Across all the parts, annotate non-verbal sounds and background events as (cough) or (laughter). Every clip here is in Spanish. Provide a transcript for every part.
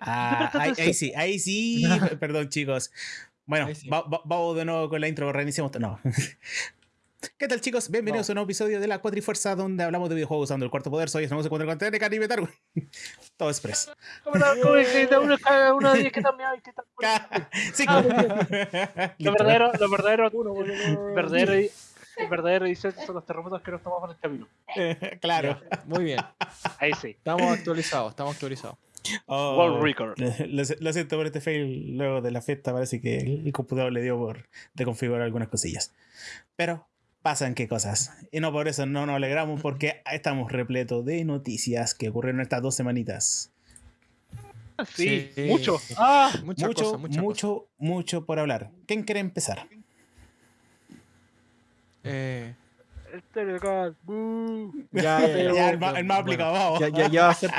Ah, ahí, sí, ahí sí. Perdón, chicos. Bueno, vamos de nuevo con la intro, reiniciamos. No. (laughs) ¿Qué tal, chicos? Bienvenidos a un nuevo episodio de la Cuatrifuerza, donde hablamos de videojuegos usando el cuarto poder. Soy estamos en con de Caribe Targo. (laughs) Todo express. ¿Cómo uno de que también hay? ¿Qué tal? (laughs) Sí, lo verdadero, lo verdadero, verdadero, el verdadero dice son los terremotos que nos tomamos en el camino. claro. Muy bien. Ahí sí. Estamos actualizados, estamos actualizados. Oh, World Record. Lo, siento por este fail luego de la fiesta. Parece que el computador le dio por configurar algunas cosillas. Pero pasan qué cosas. Y no por eso no nos alegramos porque estamos repletos de noticias que ocurrieron estas dos semanitas. Sí, mucho. Ah, mucho, mucho, mucho por hablar. ¿Quién quiere empezar? Eh, el Telegram. Ya, ya, ya, (laughs) el, más, el más aplicado. Ya, ya, ya va a ser,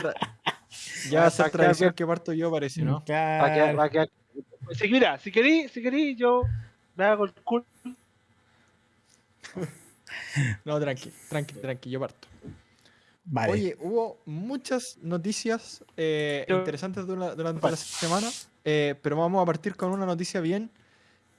ya va a ser tradición que parto yo, parece, ¿no? Claro. Va a quedar, Si, mira, si querí, si querí, yo me hago el cool. (laughs) no, tranqui, tranqui, tranqui, yo parto. Vale. Oye, hubo muchas noticias eh, interesantes durante, la semana, eh, pero vamos a partir con una noticia bien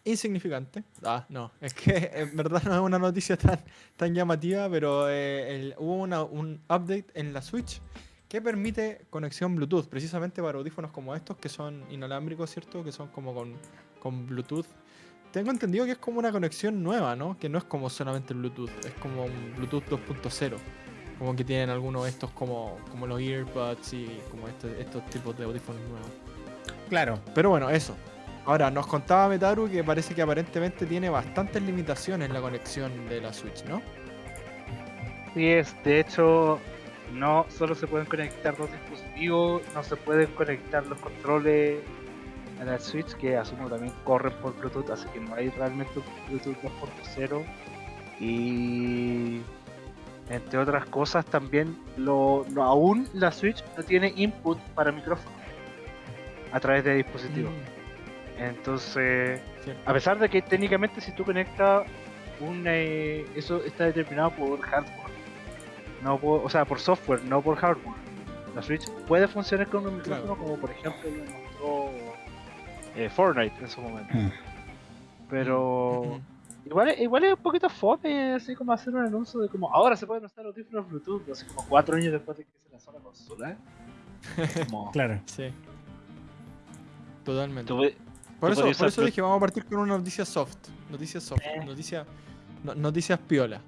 insignificante. Ah, no, es que (laughs) en verdad no es una noticia tan, tan llamativa, pero eh, hubo una, un update en la Switch que permite conexión Bluetooth, precisamente para audífonos como estos, que son inalámbricos, ¿cierto? Que son como con, con Bluetooth. Tengo entendido que es como una conexión nueva, ¿no? Que no es como solamente Bluetooth, es como un Bluetooth 2.0. Como que tienen algunos de estos como, como los earbuds y como este, estos tipos de audífonos nuevos. Claro. Pero bueno, eso. Ahora, nos contaba Metaru que parece que aparentemente tiene bastantes limitaciones la conexión de la Switch, ¿no? Sí, es. De hecho, no solo se pueden conectar dos dispositivos, no se pueden conectar los controles a la Switch, que asumo también corren por Bluetooth, así que no hay realmente un Bluetooth 2.0. Y entre otras cosas también, lo, aún la Switch no tiene input para micrófono a través de dispositivos. Mm. Entonces, a pesar de que técnicamente si tú conectas un eh, eso está determinado por hardware, no por, o sea, por software, no por hardware. La Switch puede funcionar con un micrófono como por ejemplo lo mostró eh, Fortnite en su momento. Mm. Pero igual, igual es un poquito fome así como hacer un anuncio de como ahora se pueden usar audífonos Bluetooth, así como cuatro años después de que se lanzó la consola. (laughs) claro. Sí. Totalmente. Por eso, por eso dije, vamos a partir con una noticia soft. Noticias soft. Eh. noticias piola.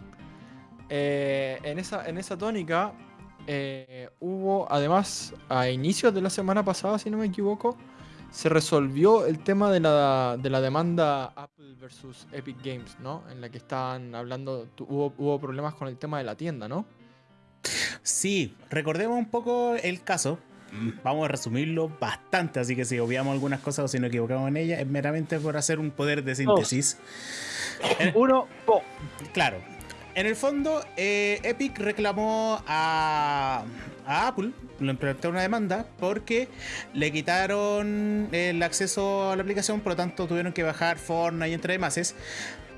Eh, en, esa, en esa tónica eh, hubo, además, a inicios de la semana pasada, si no me equivoco, se resolvió el tema de la, de la demanda Apple versus Epic Games, ¿no? En la que estaban hablando, hubo, hubo problemas con el tema de la tienda, ¿no? Sí, recordemos un poco el caso vamos a resumirlo bastante, así que si obviamos algunas cosas o si nos equivocamos en ellas, es meramente por hacer un poder de síntesis. Uno, po. Claro. En el fondo, eh, Epic reclamó a, Apple, le una demanda porque le quitaron el acceso a la aplicación, por lo tanto tuvieron que bajar Fortnite entre demás.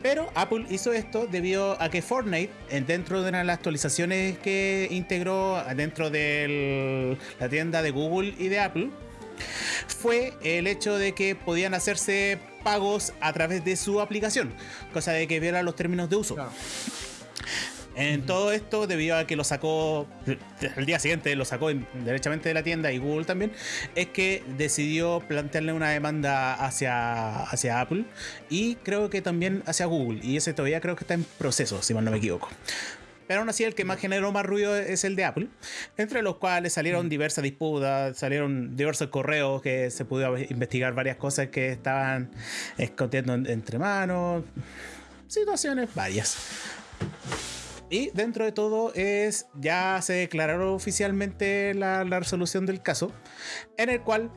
Pero Apple hizo esto debido a que Fortnite, dentro de de las actualizaciones que integró dentro de la tienda de Google y de Apple, fue el hecho de que podían hacerse pagos a través de su aplicación, cosa de que viera los términos de uso. En todo esto, debido a que lo sacó el día siguiente, lo sacó derechamente de la tienda y Google también, es que decidió plantearle una demanda hacia, hacia Apple y creo que también hacia Google. Y ese todavía creo que está en proceso, si mal no me equivoco. Pero aún así, el que más generó más ruido es el de Apple, entre los cuales salieron diversas disputas, salieron diversos correos que se pudo investigar varias cosas que estaban escondiendo entre manos, situaciones varias. Y dentro de todo es ya se declaró oficialmente la, resolución del caso, en el cual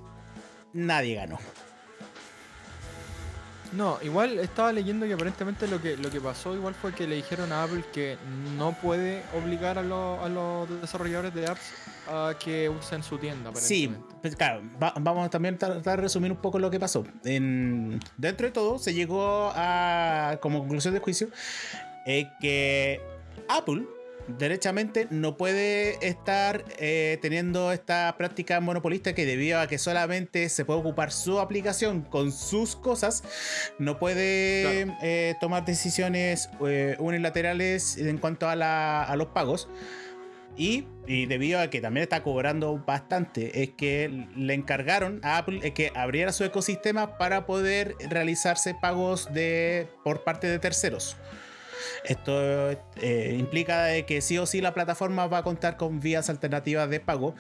nadie ganó. No, igual estaba leyendo que aparentemente lo que, lo que pasó igual fue que le dijeron a Apple que no puede obligar a, a los desarrolladores de apps a que usen su tienda. Sí, pues claro, vamos también a tratar de resumir un poco lo que pasó. En, dentro de todo se llegó a, como conclusión del juicio, eh, que Apple derechamente no puede estar eh, teniendo esta práctica monopolista que debido a que solamente se puede ocupar su aplicación con sus cosas, no puede eh, tomar decisiones eh, unilaterales en cuanto a, a los pagos. Y, debido a que también está cobrando bastante, es que le encargaron a Apple que abriera su ecosistema para poder realizarse pagos de, por parte de terceros. Esto eh, implica que sí o sí la plataforma va a contar con vías alternativas de pago.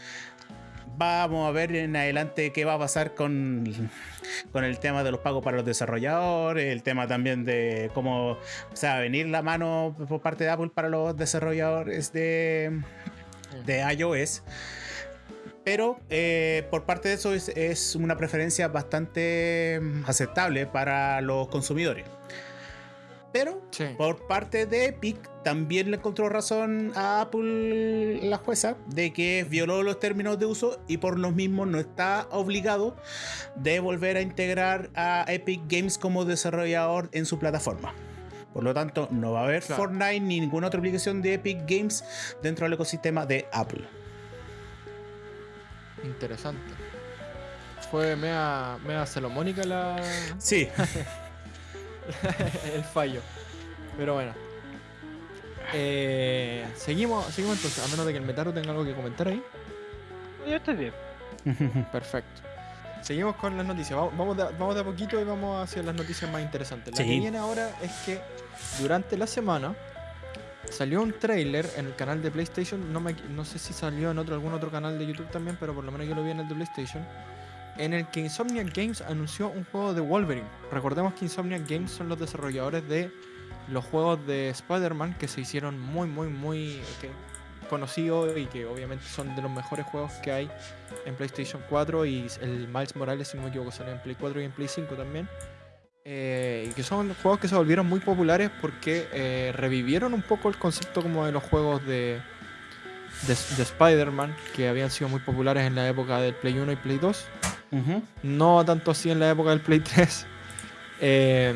Vamos a ver en adelante qué va a pasar con, con el tema de los pagos para los desarrolladores, el tema también de cómo o sea, venir la mano por parte de Apple para los desarrolladores de, de iOS. Pero eh, por parte de eso es, una preferencia bastante aceptable para los consumidores. Pero por parte de Epic también le encontró razón a Apple la jueza de que violó los términos de uso y por lo mismo no está obligado de volver a integrar a Epic Games como desarrollador en su plataforma. Por lo tanto, no va a haber Fortnite ni ninguna otra aplicación de Epic Games dentro del ecosistema de Apple. Interesante. Fue mea, mea salomónica la. Sí. (laughs) (laughs) el fallo. Pero bueno. Eh, seguimos, seguimos entonces, a menos de que el Metaro tenga algo que comentar ahí. Yo estoy bien. (laughs) Perfecto. Seguimos con las noticias. Vamos de, vamos de a poquito y vamos hacia las noticias más interesantes. La que viene ahora es que durante la semana salió un trailer en el canal de PlayStation. No, no sé si salió en otro, algún otro canal de YouTube también, pero por lo menos yo lo vi en el de PlayStation en el que Insomniac Games anunció un juego de Wolverine. Recordemos que Insomniac Games son los desarrolladores de los juegos de Spider-Man que se hicieron muy, muy, muy conocidos y que obviamente son de los mejores juegos que hay en PlayStation 4 y el Miles Morales, si no me equivoco, sale en Play 4 y en Play 5 también. Eh, y que son juegos que se volvieron muy populares porque eh, revivieron un poco el concepto como de los juegos de, de, de Spider-Man que habían sido muy populares en la época del Play 1 y Play 2 no tanto así en la época del Play 3. Eh,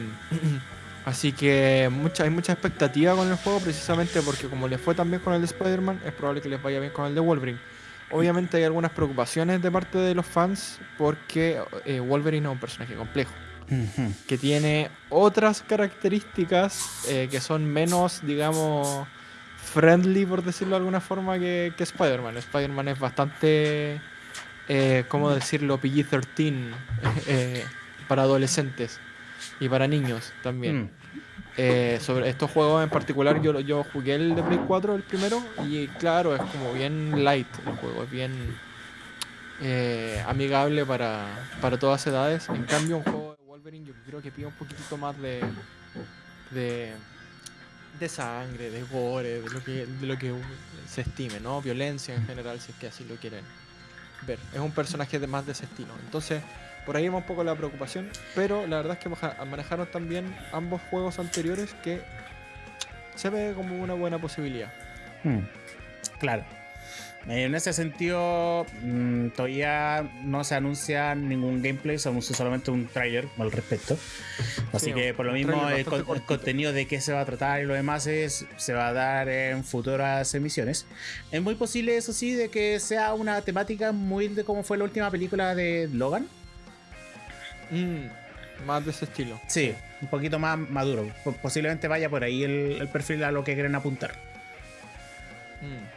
(clears throat) así que mucha, hay mucha expectativa con el juego precisamente porque como les fue tan bien con el de Spider-Man, es probable que les vaya bien con el de Wolverine. Obviamente hay algunas preocupaciones de parte de los fans porque eh, Wolverine es un personaje complejo. Que tiene otras características eh, que son menos, digamos, friendly, por decirlo de alguna forma, que, que Spider-Man. Spider-Man es bastante eh, ¿cómo decirlo? PG-13 (laughs) eh, para adolescentes y para niños también. Mm. Eh, sobre estos juegos en particular, yo, yo jugué el de Play 4, el primero, y claro, es como bien light el juego, es bien eh, amigable para, para todas edades. En cambio, un juego de Wolverine yo creo que pide un poquitito más de, de, de sangre, de gore, de lo, que, de lo que se estime, ¿no? Violencia en general, si es que así lo quieren ver. Es un personaje de más de ese. Entonces, por ahí va un poco la preocupación. Pero la verdad es que manejaron también ambos juegos anteriores que se ve como una buena posibilidad. Hmm. Claro. En ese sentido, mm, todavía no se anuncia ningún gameplay, se anuncia solamente un trailer al respecto. Así que por lo mismo el, contenido de qué se va a tratar y lo demás es, se va a dar en futuras emisiones. Es muy posible, eso sí, de que sea una temática muy de como fue la última película de Logan. Mm, más de ese estilo. Sí, un poquito más maduro. Posiblemente vaya por ahí el, perfil a lo que quieren apuntar. Mm.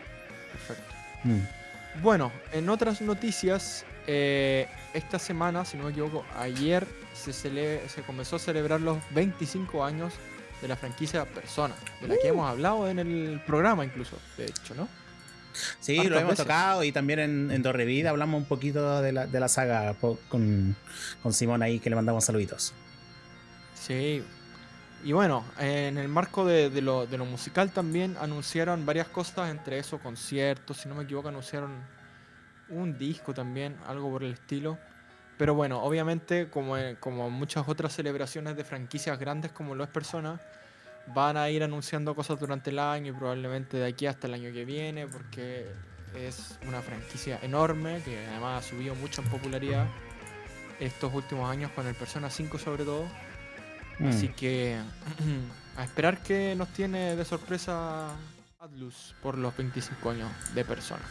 Mm. Bueno, en otras noticias, eh, esta semana, si no me equivoco, ayer se, se comenzó a celebrar los 25 años de la franquicia Persona, de la que uh. hemos hablado en el programa incluso, de hecho, ¿no? Sí, lo hemos tocado y también en, en Vida hablamos un poquito de la, de la saga con, con Simón ahí que le mandamos saluditos. Sí, y bueno, en el marco de, lo, musical también anunciaron varias cosas, entre eso conciertos, si no me equivoco anunciaron un disco también, algo por el estilo. Pero bueno, obviamente como, como muchas otras celebraciones de franquicias grandes como lo es Persona, van a ir anunciando cosas durante el año y probablemente de aquí hasta el año que viene, porque es una franquicia enorme que además ha subido mucho en popularidad estos últimos años con el Persona 5 sobre todo. Así mm. que (clears throat) a esperar que nos tiene de sorpresa Atlus por los 25 años de persona.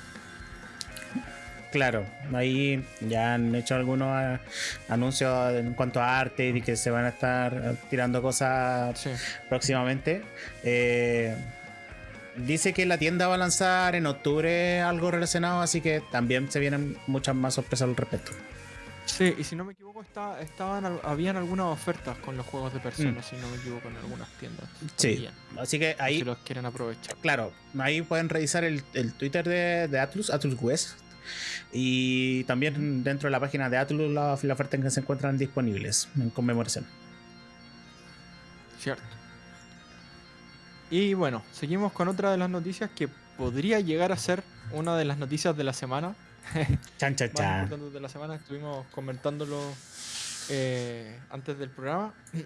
Claro, ahí ya han hecho algunos ah, anuncios en cuanto a arte y que se van a estar tirando cosas próximamente. Eh, dice que la tienda va a lanzar en octubre algo relacionado, así que también se vienen muchas más sorpresas al respecto. Sí, y si no me equivoco, está, estaban, habían algunas ofertas con los juegos de personas, mm. si no me equivoco, en algunas tiendas. Sí, así que ahí. Si los quieren aprovechar. Claro, ahí pueden revisar el, Twitter de, de, Atlus, Atlus West. Y también dentro de la página de Atlus, las la ofertas que se encuentran disponibles en conmemoración. Cierto. Y bueno, seguimos con otra de las noticias que podría llegar a ser una de las noticias de la semana (laughs) chan, chan, chan. de la semana, estuvimos comentándolo eh, antes del programa. (clears throat)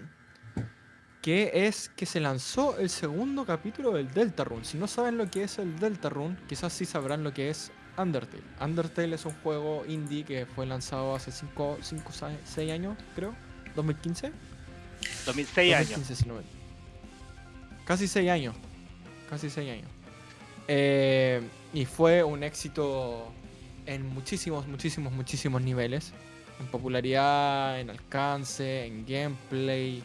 Que es que se lanzó el segundo capítulo del Deltarune. Si no saben lo que es el Deltarune, quizás sí sabrán lo que es Undertale. Undertale es un juego indie que fue lanzado hace 5, 6 años, creo. 2015. 2006 años. Casi 6 años. Casi 6 años. Eh, y fue un éxito en muchísimos, muchísimos, muchísimos niveles. En popularidad, en alcance, en gameplay.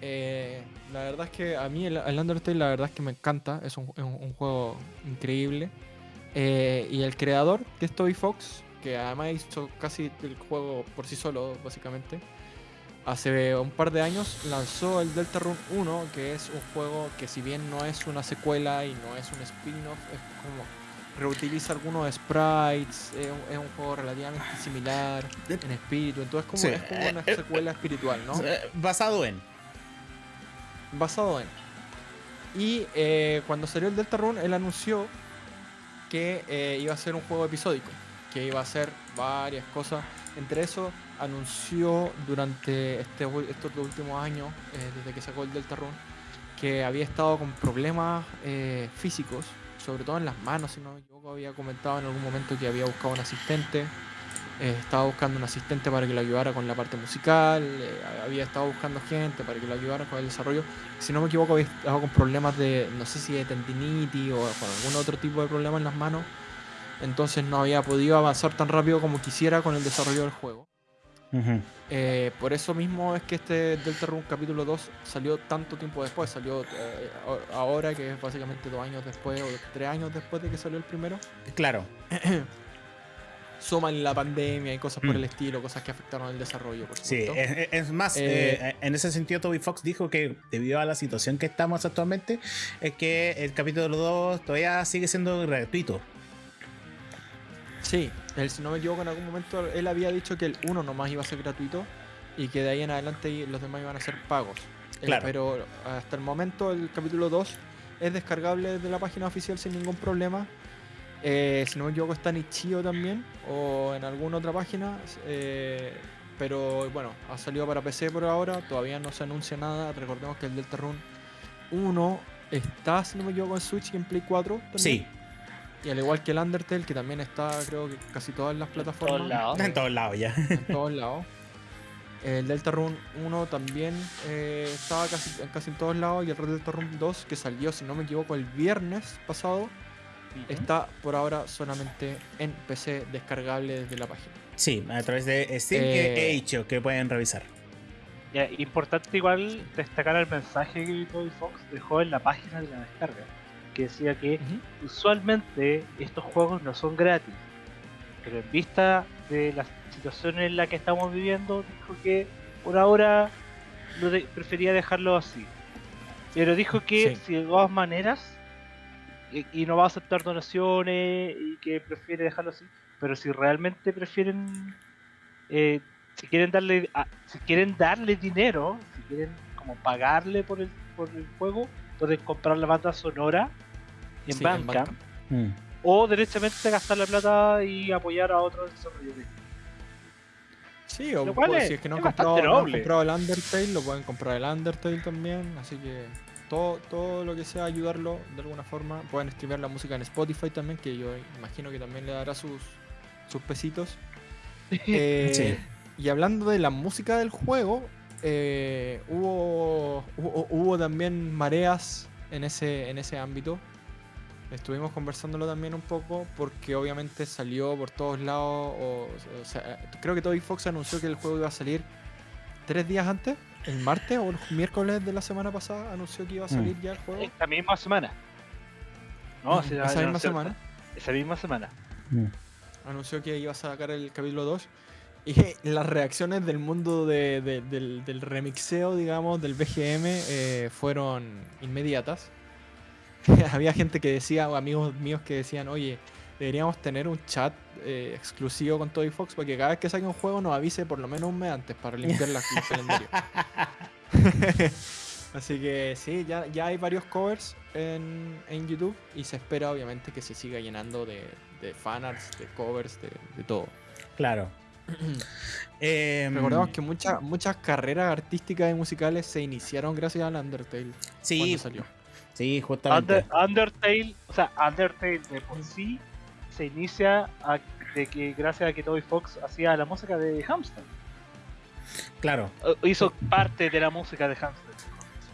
Eh, la verdad es que a mí el, Undertale la verdad es que me encanta. Es un, juego increíble. Eh, y el creador, que es Toby Fox, que además hizo casi el juego por sí solo, básicamente. Hace un par de años lanzó el Deltarune 1, que es un juego que si bien no es una secuela y no es un spin-off, es como reutiliza algunos sprites, es un, juego relativamente similar en espíritu, entonces como, es como una eh, secuela espiritual, ¿no? Eh, basado en. Basado en. Y eh, cuando salió el Deltarune, él anunció que iba a ser un juego episódico, que iba a hacer varias cosas. Entre eso, anunció durante este, estos últimos años, desde que sacó el Deltarune, que había estado con problemas físicos sobre todo en las manos, si no me equivoco, había comentado en algún momento que había buscado un asistente, eh, estaba buscando un asistente para que lo ayudara con la parte musical, eh, había estado buscando gente para que lo ayudara con el desarrollo, si no me equivoco había estado con problemas de, no sé si de tendinitis o con algún otro tipo de problema en las manos, entonces no había podido avanzar tan rápido como quisiera con el desarrollo del juego. Eh, por eso mismo es que este Deltarune capítulo 2 salió tanto tiempo después, salió eh, ahora que es básicamente dos años después o tres años después de que salió el primero. Claro. (clears throat) Suman la pandemia y cosas por mm. el estilo, cosas que afectaron el desarrollo. sí, es, más, eh, en ese sentido Toby Fox dijo que debido a la situación que estamos actualmente, es que el capítulo 2 todavía sigue siendo gratuito. Sí, él, si no me equivoco, en algún momento él había dicho que el 1 nomás iba a ser gratuito y que de ahí en adelante los demás iban a ser pagos. Eh, claro. pero hasta el momento el capítulo 2 es descargable desde la página oficial sin ningún problema. Eh, si no me equivoco está en Ichio también o en alguna otra página. Eh, pero bueno, ha salido para PC por ahora, todavía no se anuncia nada. Recordemos que el Deltarune 1 está, si no me equivoco, en Switch y en Play 4 también. Sí, y al igual que el Undertale, que también está, creo que casi todas las plataformas. En todos lados. ya. En todos lados. El Deltarune 1 también eh, estaba casi, casi en todos lados. Y el Red Deltarune 2, que salió, si no me equivoco, el viernes pasado, está por ahora solamente en PC descargable desde la página. Sí, a través de Steam que he dicho eh, que pueden revisar. Ya, importante igual destacar el mensaje que Toby Fox dejó en la página de la descarga que decía que usualmente estos juegos no son gratis, pero en vista de la situación en la que estamos viviendo, dijo que por ahora prefería dejarlo así. Pero dijo que si de todas maneras, y, no va a aceptar donaciones, y que prefiere dejarlo así, pero si realmente prefieren, eh, si quieren darle, si quieren darle dinero, si quieren como pagarle por el, por el juego, pueden comprar la banda sonora en banca mm. o directamente gastar la plata y apoyar a otros desarrolladores. Sí, o pues, si es que no han, comprado, el Undertale, lo pueden comprar el Undertale también, así que todo, todo lo que sea ayudarlo de alguna forma. Pueden streamear la música en Spotify también, que yo imagino que también le dará sus, sus pesitos. (laughs) Eh, y hablando de la música del juego, eh, hubo, hubo, hubo, también mareas en ese, en ese ámbito. Estuvimos conversándolo también un poco porque obviamente salió por todos lados. O, sea, creo que Toby Fox anunció que el juego iba a salir tres días antes, el martes o el miércoles de la semana pasada, anunció que iba a salir mm. ya el juego. Esta misma semana. No, mm, esa misma semana. Esa misma semana. Anunció que iba a sacar el capítulo 2. Y (laughs) las reacciones del mundo del, remixeo, digamos, del BGM eh, fueron inmediatas. (laughs) Había gente que decía, o amigos míos que decían, oye, deberíamos tener un chat eh, exclusivo con Toy Fox para que cada vez que saque un juego nos avise por lo menos un mes antes para limpiar la, el calendario. (laughs) Así que sí, ya, ya hay varios covers en, en, YouTube y se espera obviamente que se siga llenando de, de fanarts, de covers, de, de todo. Claro. (clears throat) eh, Recordamos que muchas muchas carreras artísticas y musicales se iniciaron gracias al Undertale. Sí, salió. Sí, justamente. Undertale, o sea, Undertale de por sí se inicia de que gracias a que Toby Fox hacía la música de Hamster. Claro. Hizo parte de la música de Hamster.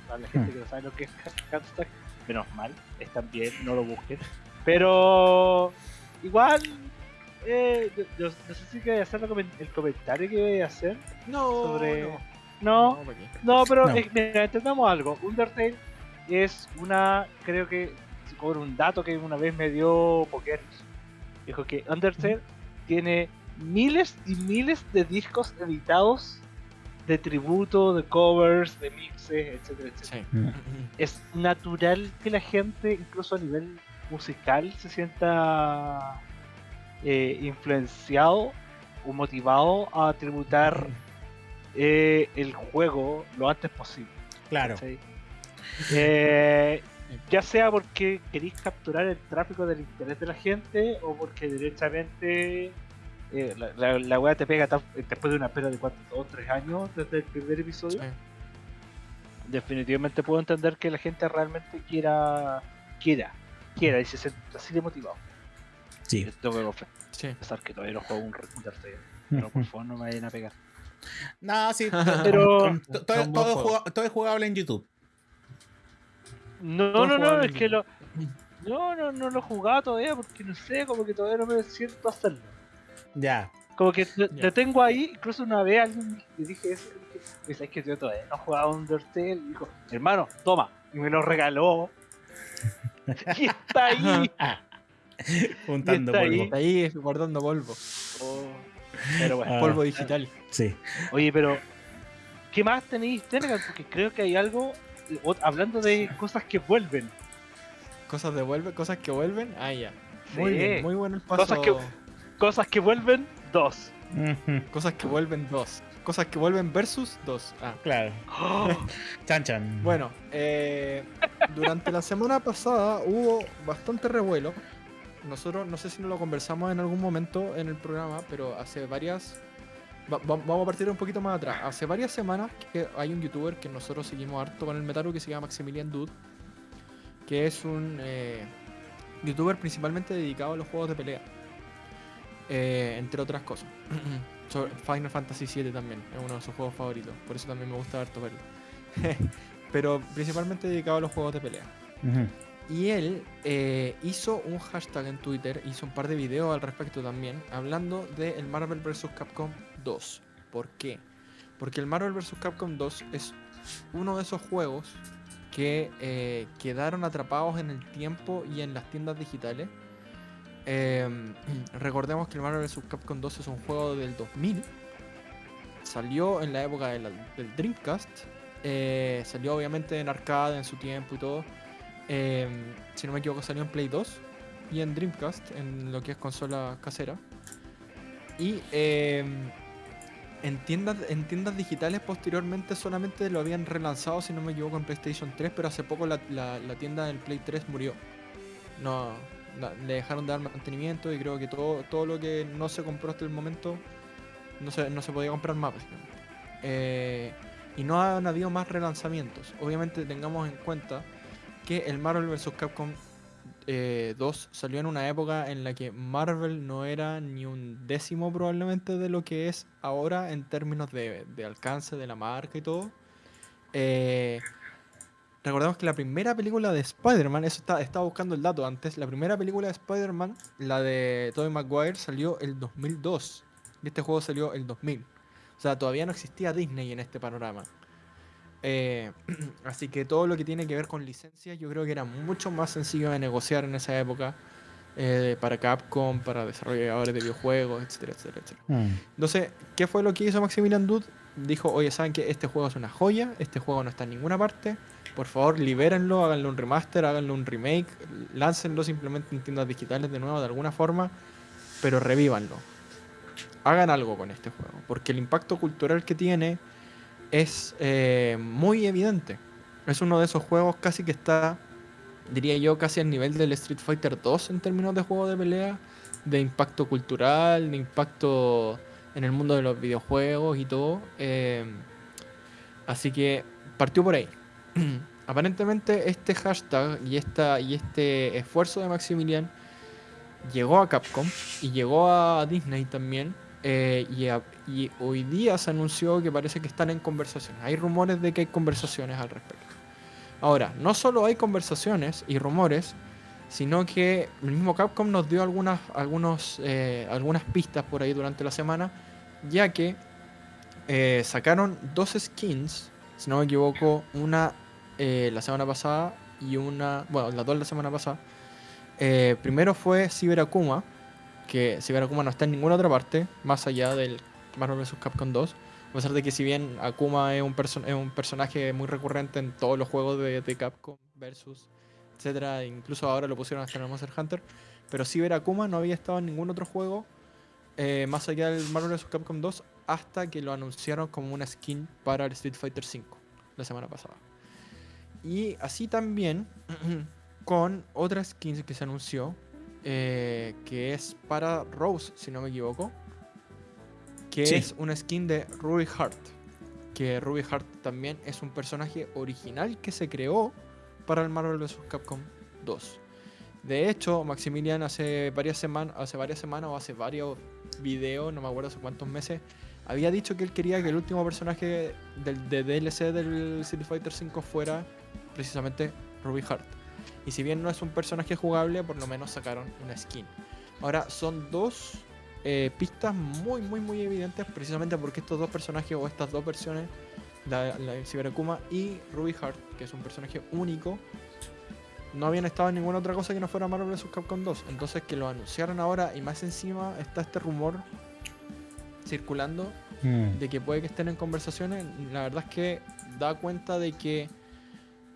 Para la gente hmm. que no sabe lo que es Hamster, menos mal, están bien, no lo busquen. Pero igual eh, yo, no sé si quería hacer el comentario que voy a hacer. No, sobre... no. No, pero mira, entendamos algo. Undertale es una, creo que, por un dato que una vez me dio Poker, dijo que Undertale tiene miles y miles de discos editados de tributo, de covers, de mixes, etcétera, etcétera. Es natural que la gente, incluso a nivel musical, se sienta eh, influenciado o motivado a tributar eh, el juego lo antes posible. Claro. Eh, ya sea porque queréis capturar el tráfico del interés de la gente o porque directamente la, la, te pega después de una espera de 2 o 3 años desde el primer episodio. Definitivamente puedo entender que la gente realmente quiera, quiera, quiera y se sienta así de motivado. Sí. Tengo que sí. pesar que todavía no juego un Undertale. Pero por favor no me vayan a pegar. (laughs) No, sí, pero todo, todo, es jugable en YouTube. No, no, no, es que lo. No, no, no lo he jugado todavía porque no sé, como que todavía no me siento hacerlo. Ya. Como que lo tengo ahí, incluso una vez alguien le dije eso, y es que yo todavía no he jugado Undertale, y dijo, hermano, toma, y me lo regaló. (laughs) y está ahí. (laughs) Juntando polvo. Está ahí guardando polvo. Oh, pero bueno. polvo digital. Sí. Oye, pero ¿qué más tenéis, Telegram? Porque creo que hay algo hablando de cosas que vuelven. Cosas de vuelven, cosas que vuelven. Ah, ya. Muy bien, muy bueno el paso. Cosas que, cosas que vuelven, dos. Cosas que vuelven, dos. Cosas que vuelven versus dos. Ah, claro. (laughs) chan chan. Bueno, eh, durante la semana pasada hubo bastante revuelo nosotros, no sé si no lo conversamos en algún momento en el programa, pero hace varias. Vamos a partir un poquito más atrás. Hace varias semanas que hay un youtuber que nosotros seguimos harto con el Metaru que se llama Maximilian Dude, que es un eh, youtuber principalmente dedicado a los juegos de pelea, eh, entre otras cosas. (clears throat) Final Fantasy VII también es uno de sus juegos favoritos, por eso también me gusta harto verlo. (laughs) pero principalmente dedicado a los juegos de pelea. Y él eh, hizo un hashtag en Twitter, hizo un par de videos al respecto también, hablando de el Marvel vs. Capcom 2. ¿Por qué? Porque el Marvel vs. Capcom 2 es uno de esos juegos que eh, quedaron atrapados en el tiempo y en las tiendas digitales. Em, (clears throat) recordemos que el Marvel vs. Capcom 2 es un juego del 2000. Salió en la época del Dreamcast. Eh, salió obviamente en arcade en su tiempo y todo. Em, si no me equivoco, salió en Play 2 y en Dreamcast, en lo que es consola casera. Y em, en, tiendas, en tiendas digitales posteriormente solamente lo habían relanzado, si no me equivoco, en PlayStation 3, pero hace poco la, tienda del Play 3 murió. No, le dejaron de dar mantenimiento y creo que todo, todo lo que no se compró hasta el momento no se, no se podía comprar más. Eh, y no han habido más relanzamientos. Obviamente tengamos en cuenta que el Marvel vs. Capcom 2 eh, salió en una época en la que Marvel no era ni un décimo probablemente de lo que es ahora en términos de, alcance de la marca y todo. Eh, recordemos que la primera película de Spider-Man, eso está, estaba buscando el dato antes, la primera película de Spider-Man, la de Tobey Maguire, salió el 2002. Y este juego salió el 2000. O sea, todavía no existía Disney en este panorama. Eh, (clears throat) así que todo lo que tiene que ver con licencias yo creo que era mucho más sencillo de negociar en esa época eh, para Capcom, para desarrolladores de videojuegos, etcétera, etcétera, etcétera. Mm. Entonces, ¿qué fue lo que hizo Maximilian Dude? Dijo, oye, ¿saben que este juego es una joya? Este juego no está en ninguna parte. Por favor, libérenlo, háganlo un remaster, háganlo un remake, láncenlo simplemente en tiendas digitales de nuevo de alguna forma, pero revívanlo. Hagan algo con este juego, porque el impacto cultural que tiene es eh, muy evidente. Es uno de esos juegos casi que está, diría yo, casi al nivel del Street Fighter 2 en términos de juego de pelea, de impacto cultural, de impacto en el mundo de los videojuegos y todo. Eh, así que partió por ahí. (clears throat) Aparentemente este hashtag y, esta, y este esfuerzo de Maximilian llegó a Capcom y llegó a Disney también eh, hoy día se anunció que parece que están en conversaciones. Hay rumores de que hay conversaciones al respecto. Ahora, no solo hay conversaciones y rumores, sino que el mismo Capcom nos dio algunas, algunos, eh, algunas pistas por ahí durante la semana, ya que eh, sacaron dos skins, si no me equivoco, una la semana pasada y una, bueno, las dos la semana pasada. primero fue Cyber Akuma, que Akuma no está en ninguna otra parte, más allá del Marvel vs. Capcom 2. A pesar de que si bien Akuma es un, es un personaje muy recurrente en todos los juegos de, Capcom versus, etcétera, incluso ahora lo pusieron hasta en el Monster Hunter, pero Cyber Akuma no había estado en ningún otro juego eh, más allá del Marvel vs. Capcom 2 hasta que lo anunciaron como una skin para el Street Fighter 5 la semana pasada. Y así también (clears throat) con otra skin que se anunció, eh, que es para Rose, si no me equivoco, que es una skin de Ruby Hart, que Ruby Hart también es un personaje original que se creó para el Marvel vs. Capcom 2. De hecho, Maximilian hace varias semanas, hace varias semanas o hace varios videos, no me acuerdo hace cuántos meses, había dicho que él quería que el último personaje del de DLC del Street Fighter 5 fuera precisamente Ruby Hart. Y si bien no es un personaje jugable, por lo menos sacaron una skin. Ahora, son dos eh, pistas muy, muy, muy evidentes, precisamente porque estos dos personajes o estas dos versiones, la, la Akuma y Ruby Heart, que es un personaje único, no habían estado en ninguna otra cosa que no fuera Marvel vs. Capcom 2. Entonces, que lo anunciaron ahora y más encima está este rumor circulando hmm. de que puede que estén en conversaciones, la verdad es que da cuenta de que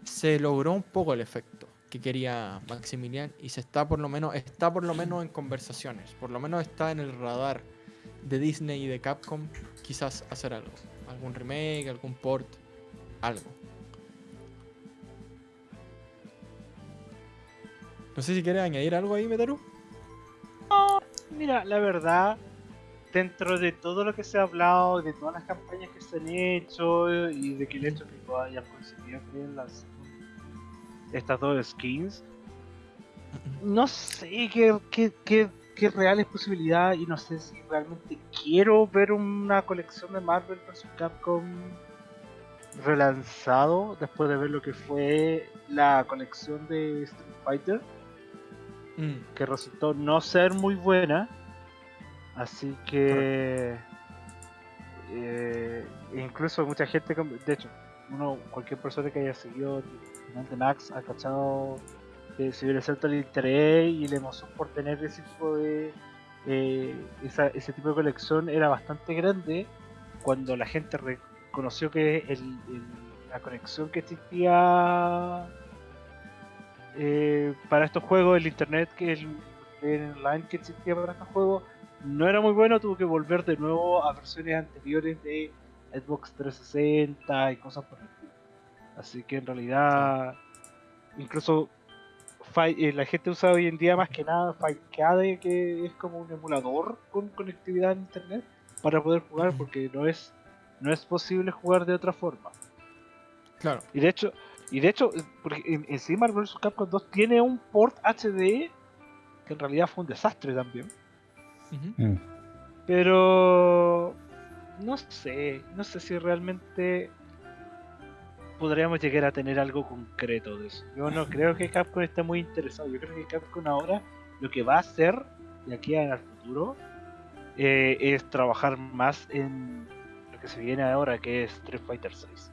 se logró un poco el efecto que quería Maximilian y se está por lo menos está por lo menos en conversaciones, por lo menos está en el radar de Disney y de Capcom quizás hacer algo, algún remake, algún port, algo. No sé si quieres añadir algo ahí, Metaru. mira, la verdad, dentro de todo lo que se ha hablado, de todas las campañas que se han hecho y de que el hecho que hayan conseguido las estas dos skins. No sé qué, qué, qué, qué real es posibilidad y no sé si realmente quiero ver una colección de Marvel vs. Capcom relanzado después de ver lo que fue la colección de Street Fighter. Mm. Que resultó no ser muy buena. Así que... Eh, incluso mucha gente, de hecho, uno, cualquier persona que haya seguido de Max ha cachado que se hubiera cierto el interés y la emoción por tener ese tipo de eh, ese tipo de colección era bastante grande cuando la gente reconoció que la conexión que existía eh, para estos juegos, el internet que el, online que existía para estos juegos no era muy bueno, tuvo que volver de nuevo a versiones anteriores de Xbox 360 y cosas por el. Así que en realidad, incluso eh, la gente usa hoy en día más que nada Fightcade, que es como un emulador con conectividad en internet para poder jugar, porque no es no es posible jugar de otra forma. Claro. Y de hecho, y de hecho, porque en, sí Marvel vs. Capcom 2 tiene un port HD que en realidad fue un desastre también. Mm. Pero no sé, no sé si realmente podríamos llegar a tener algo concreto de eso. Yo no creo que Capcom esté muy interesado. Yo creo que Capcom ahora lo que va a hacer de aquí al futuro eh, es trabajar más en lo que se viene ahora, que es Street Fighter 6.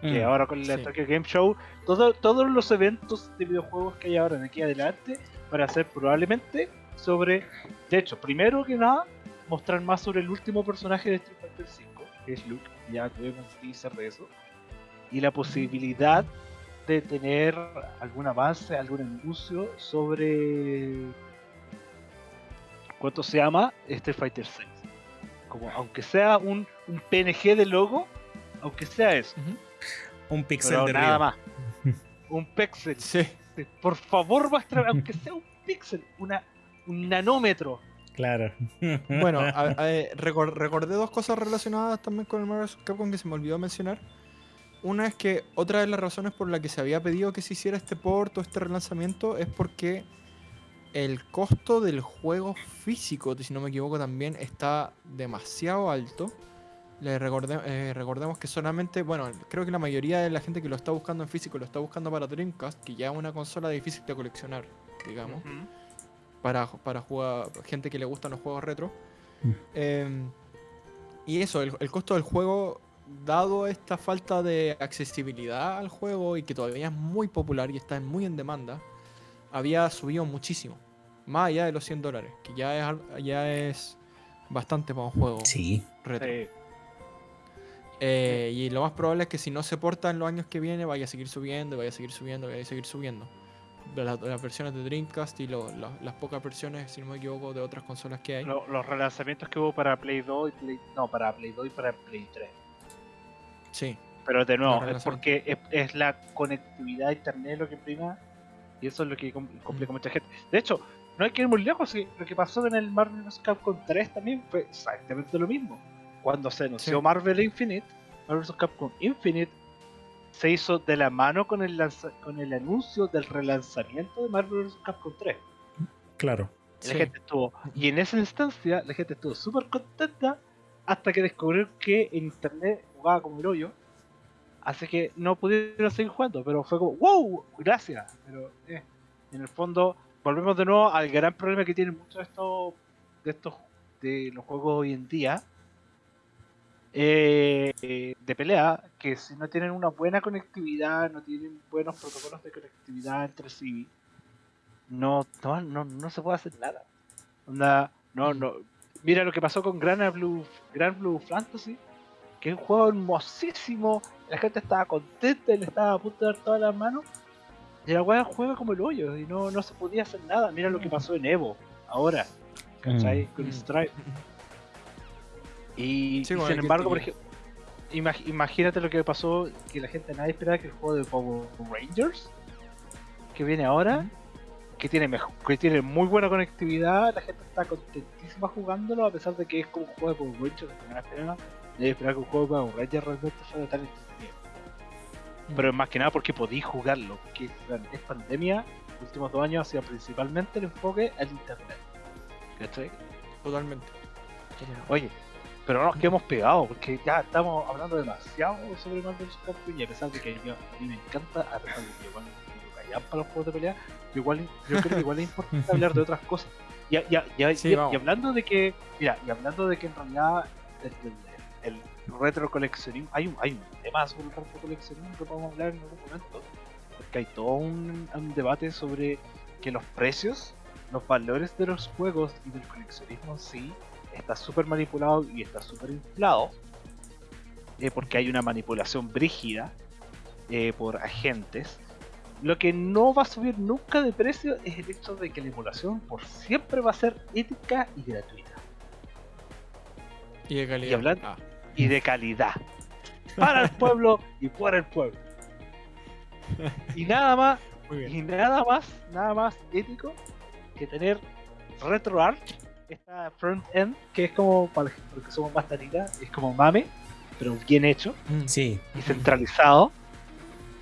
Que mm, ahora con el Tokyo Game Show, todos los eventos de videojuegos que hay ahora de aquí adelante para hacer probablemente sobre. De hecho, primero que nada, mostrar más sobre el último personaje de Street Fighter 5, que es Luke. Ya tuvimos teaser de eso. Y la posibilidad de tener algún avance, algún anuncio sobre cuánto se llama Street Fighter 6. Como aunque sea un, un PNG de logo, aunque sea eso. Un pixel de nada más. (laughs) un pixel. Sí. Por favor, muestra, aunque sea un pixel, una, un nanómetro. Claro. bueno, (laughs) recordé dos cosas relacionadas también con el Marvel Capcom que se me olvidó mencionar. Una es que otra de las razones por la que se había pedido que se hiciera este port o este relanzamiento es porque el costo del juego físico, si no me equivoco, también está demasiado alto. Le eh, recordemos que solamente, bueno, creo que la mayoría de la gente que lo está buscando en físico lo está buscando para Dreamcast, que ya es una consola difícil de coleccionar, digamos, para, para jugar, gente que le gustan los juegos retro. Mm. Em, y eso, el, costo del juego, dado esta falta de accesibilidad al juego y que todavía es muy popular y está muy en demanda, había subido muchísimo. Más allá de los 100 dólares, que ya es, ya es bastante para un juego sí. retro. Eh, y lo más probable es que si no se porta en los años que viene, vaya a seguir subiendo, vaya a seguir subiendo, vaya a seguir subiendo. Las, versiones de Dreamcast y las pocas versiones, si no me equivoco, de otras consolas que hay. los relanzamientos que hubo para Play 2 y Play, no, para Play 2 y para Play 3. Sí. Pero de nuevo, es porque es, la conectividad a internet lo que prima y eso es lo que complica mucha gente. De hecho, no hay que ir muy lejos, lo que pasó en el Marvel vs. Capcom 3 también fue exactamente lo mismo. Cuando se anunció Marvel Infinite, Marvel vs. Capcom Infinite se hizo de la mano con el, con el anuncio del relanzamiento de Marvel vs. Capcom 3. Claro. La gente estuvo, y en esa instancia la gente estuvo súper contenta hasta que descubrieron que en internet jugaba como el hoyo. Así que no pudieron seguir jugando, pero fue como, wow, gracias. Pero eh, en el fondo volvemos de nuevo al gran problema que tienen muchos de estos, de estos de los juegos hoy en día eh, de pelea, que si no tienen una buena conectividad, no tienen buenos protocolos de conectividad entre sí, no, no, no, se puede hacer nada. no, no. Mira lo que pasó con Grand Blue, Grand Blue Fantasy, que es un juego hermosísimo, la gente estaba contenta y le estaba a punto de dar todas las manos, y la weá juega como el hoyo y no, no se podía hacer nada. Mira lo que pasó en Evo, ahora, ¿cachai? Mm. Con Stripe. (laughs) Y, sin embargo, por ejemplo, imagínate lo que pasó, que la gente nadie esperaba que el juego de Power Rangers, que viene ahora, que tiene mejor, que tiene muy buena conectividad, la gente está contentísima jugándolo, a pesar de que es como un juego de Power Rangers, que un juego de Power Rangers realmente fuera tan entretenido. Pero más que nada porque podí jugarlo, porque es pandemia, los últimos dos años ha sido principalmente el enfoque al internet. ¿Cachai? Totalmente. Oye, pero no nos quedemos pegados porque ya estamos hablando demasiado sobre Marvel. Capcom y a pesar de que yo, a mí me encanta, a pesar de que igual me callan para los juegos de pelea, yo, igual, yo creo que igual es importante hablar de otras cosas. Y, y, hablando de que, mira, y hablando de que en realidad el, retro coleccionismo, hay un, hay un tema sobre el retro coleccionismo que podemos hablar en algún momento, porque hay todo un, un debate sobre que los precios, los valores de los juegos y del coleccionismo en sí está súper manipulado y está súper inflado, eh, porque hay una manipulación brígida eh, por agentes. Lo que no va a subir nunca de precio es el hecho de que la emulación por siempre va a ser ética y gratuita. Y de calidad. Ah. Y, de calidad. Para el pueblo y por el pueblo. Y nada más, y nada más, nada más ético que tener RetroArch esta front end, que es como, para los que somos más es como mame, pero bien hecho. Sí. Y centralizado.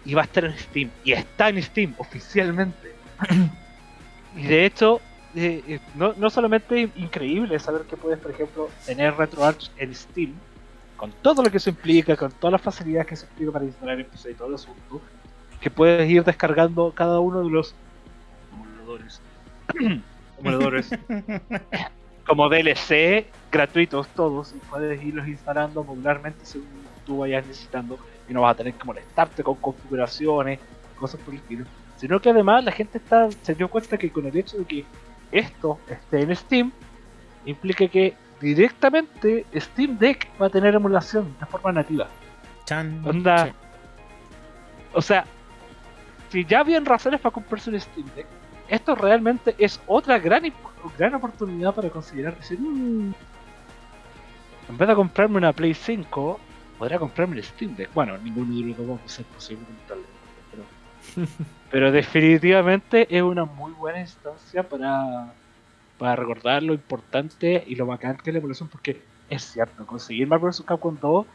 Y va a estar en Steam. Y está en Steam oficialmente. (clears throat) y de hecho, eh, eh, no, no solamente increíble saber que puedes, por ejemplo, tener RetroArch en Steam, con todo lo que eso implica, con todas las facilidades que se implica para instalar y todo el asunto, que puedes ir descargando cada uno de los emuladores, (clears throat) emuladores como DLC gratuitos todos y puedes irlos instalando modularmente según tú vayas necesitando y no vas a tener que molestarte con configuraciones, cosas por el estilo. Sino que además la gente está se dio cuenta que con el hecho de que esto esté en Steam implica que directamente Steam Deck va a tener emulación de forma nativa. Chan. Onda. O sea, si ya habían razones para comprarse un Steam Deck, esto realmente es otra gran, gran oportunidad para considerar decir, "Mm, en vez de comprarme una Play 5, podría comprarme el Steam Deck. Bueno, ninguno de los dos va a ser posible pero, (laughs) pero definitivamente es una muy buena instancia para, para recordar lo importante y lo bacán que es la evolución, porque es cierto, conseguir Marvel vs. Capcom 2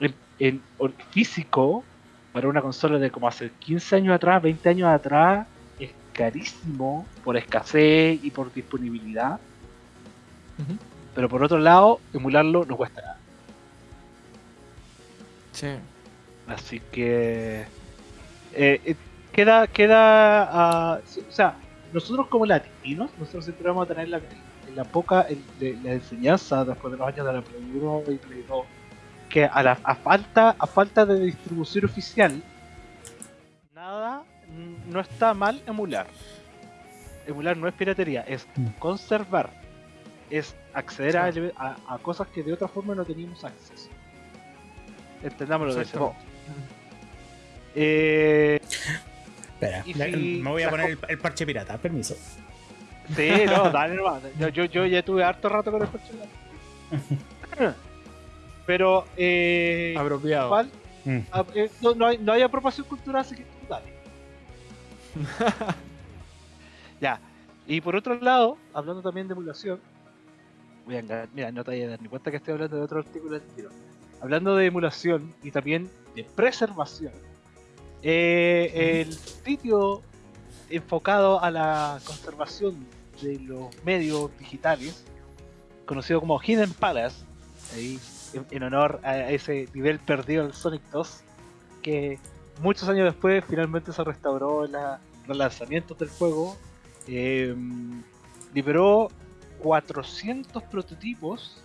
en, en- en físico para una consola de como hace 15 años atrás, 20 años atrás, es carísimo por escasez y por disponibilidad. Pero por otro lado, emularlo no cuesta nada. Sí. Así que eh, eh, queda, queda, ah, sí, o sea, nosotros como latinos, nosotros siempre vamos a tener la, la poca el- de- la enseñanza después de los años de la Play 1 y Play 2, que a, la, a falta, a falta de distribución oficial, nada, no está mal emular. Emular no es piratería, es Mm. conservar, es acceder a cosas que de otra forma no teníamos acceso. Entendámoslo de ese modo. Exactamente. Eh, Espera, si me voy a poner el, el parche pirata, permiso. sí, no, dale nomás. Yo, yo, yo ya tuve harto rato con el coche. (laughs) Pero, eh, Apropiado. igual, Mm. a- eh, no, no hay, no hay apropiación cultural, así que tú dale. (laughs) ya. Y por otro lado, hablando también de emulación, voy a enga- mira, no te voy a dar ni cuenta que estoy hablando de otro artículo del tiro. Hablando de emulación y también de preservación, eh, el sitio enfocado a la conservación de los medios digitales, conocido como Hidden Palace, ahí, en, en honor a ese nivel perdido del Sonic 2, que muchos años después finalmente se restauró en la relanzamientos del juego, eh, liberó 400 prototipos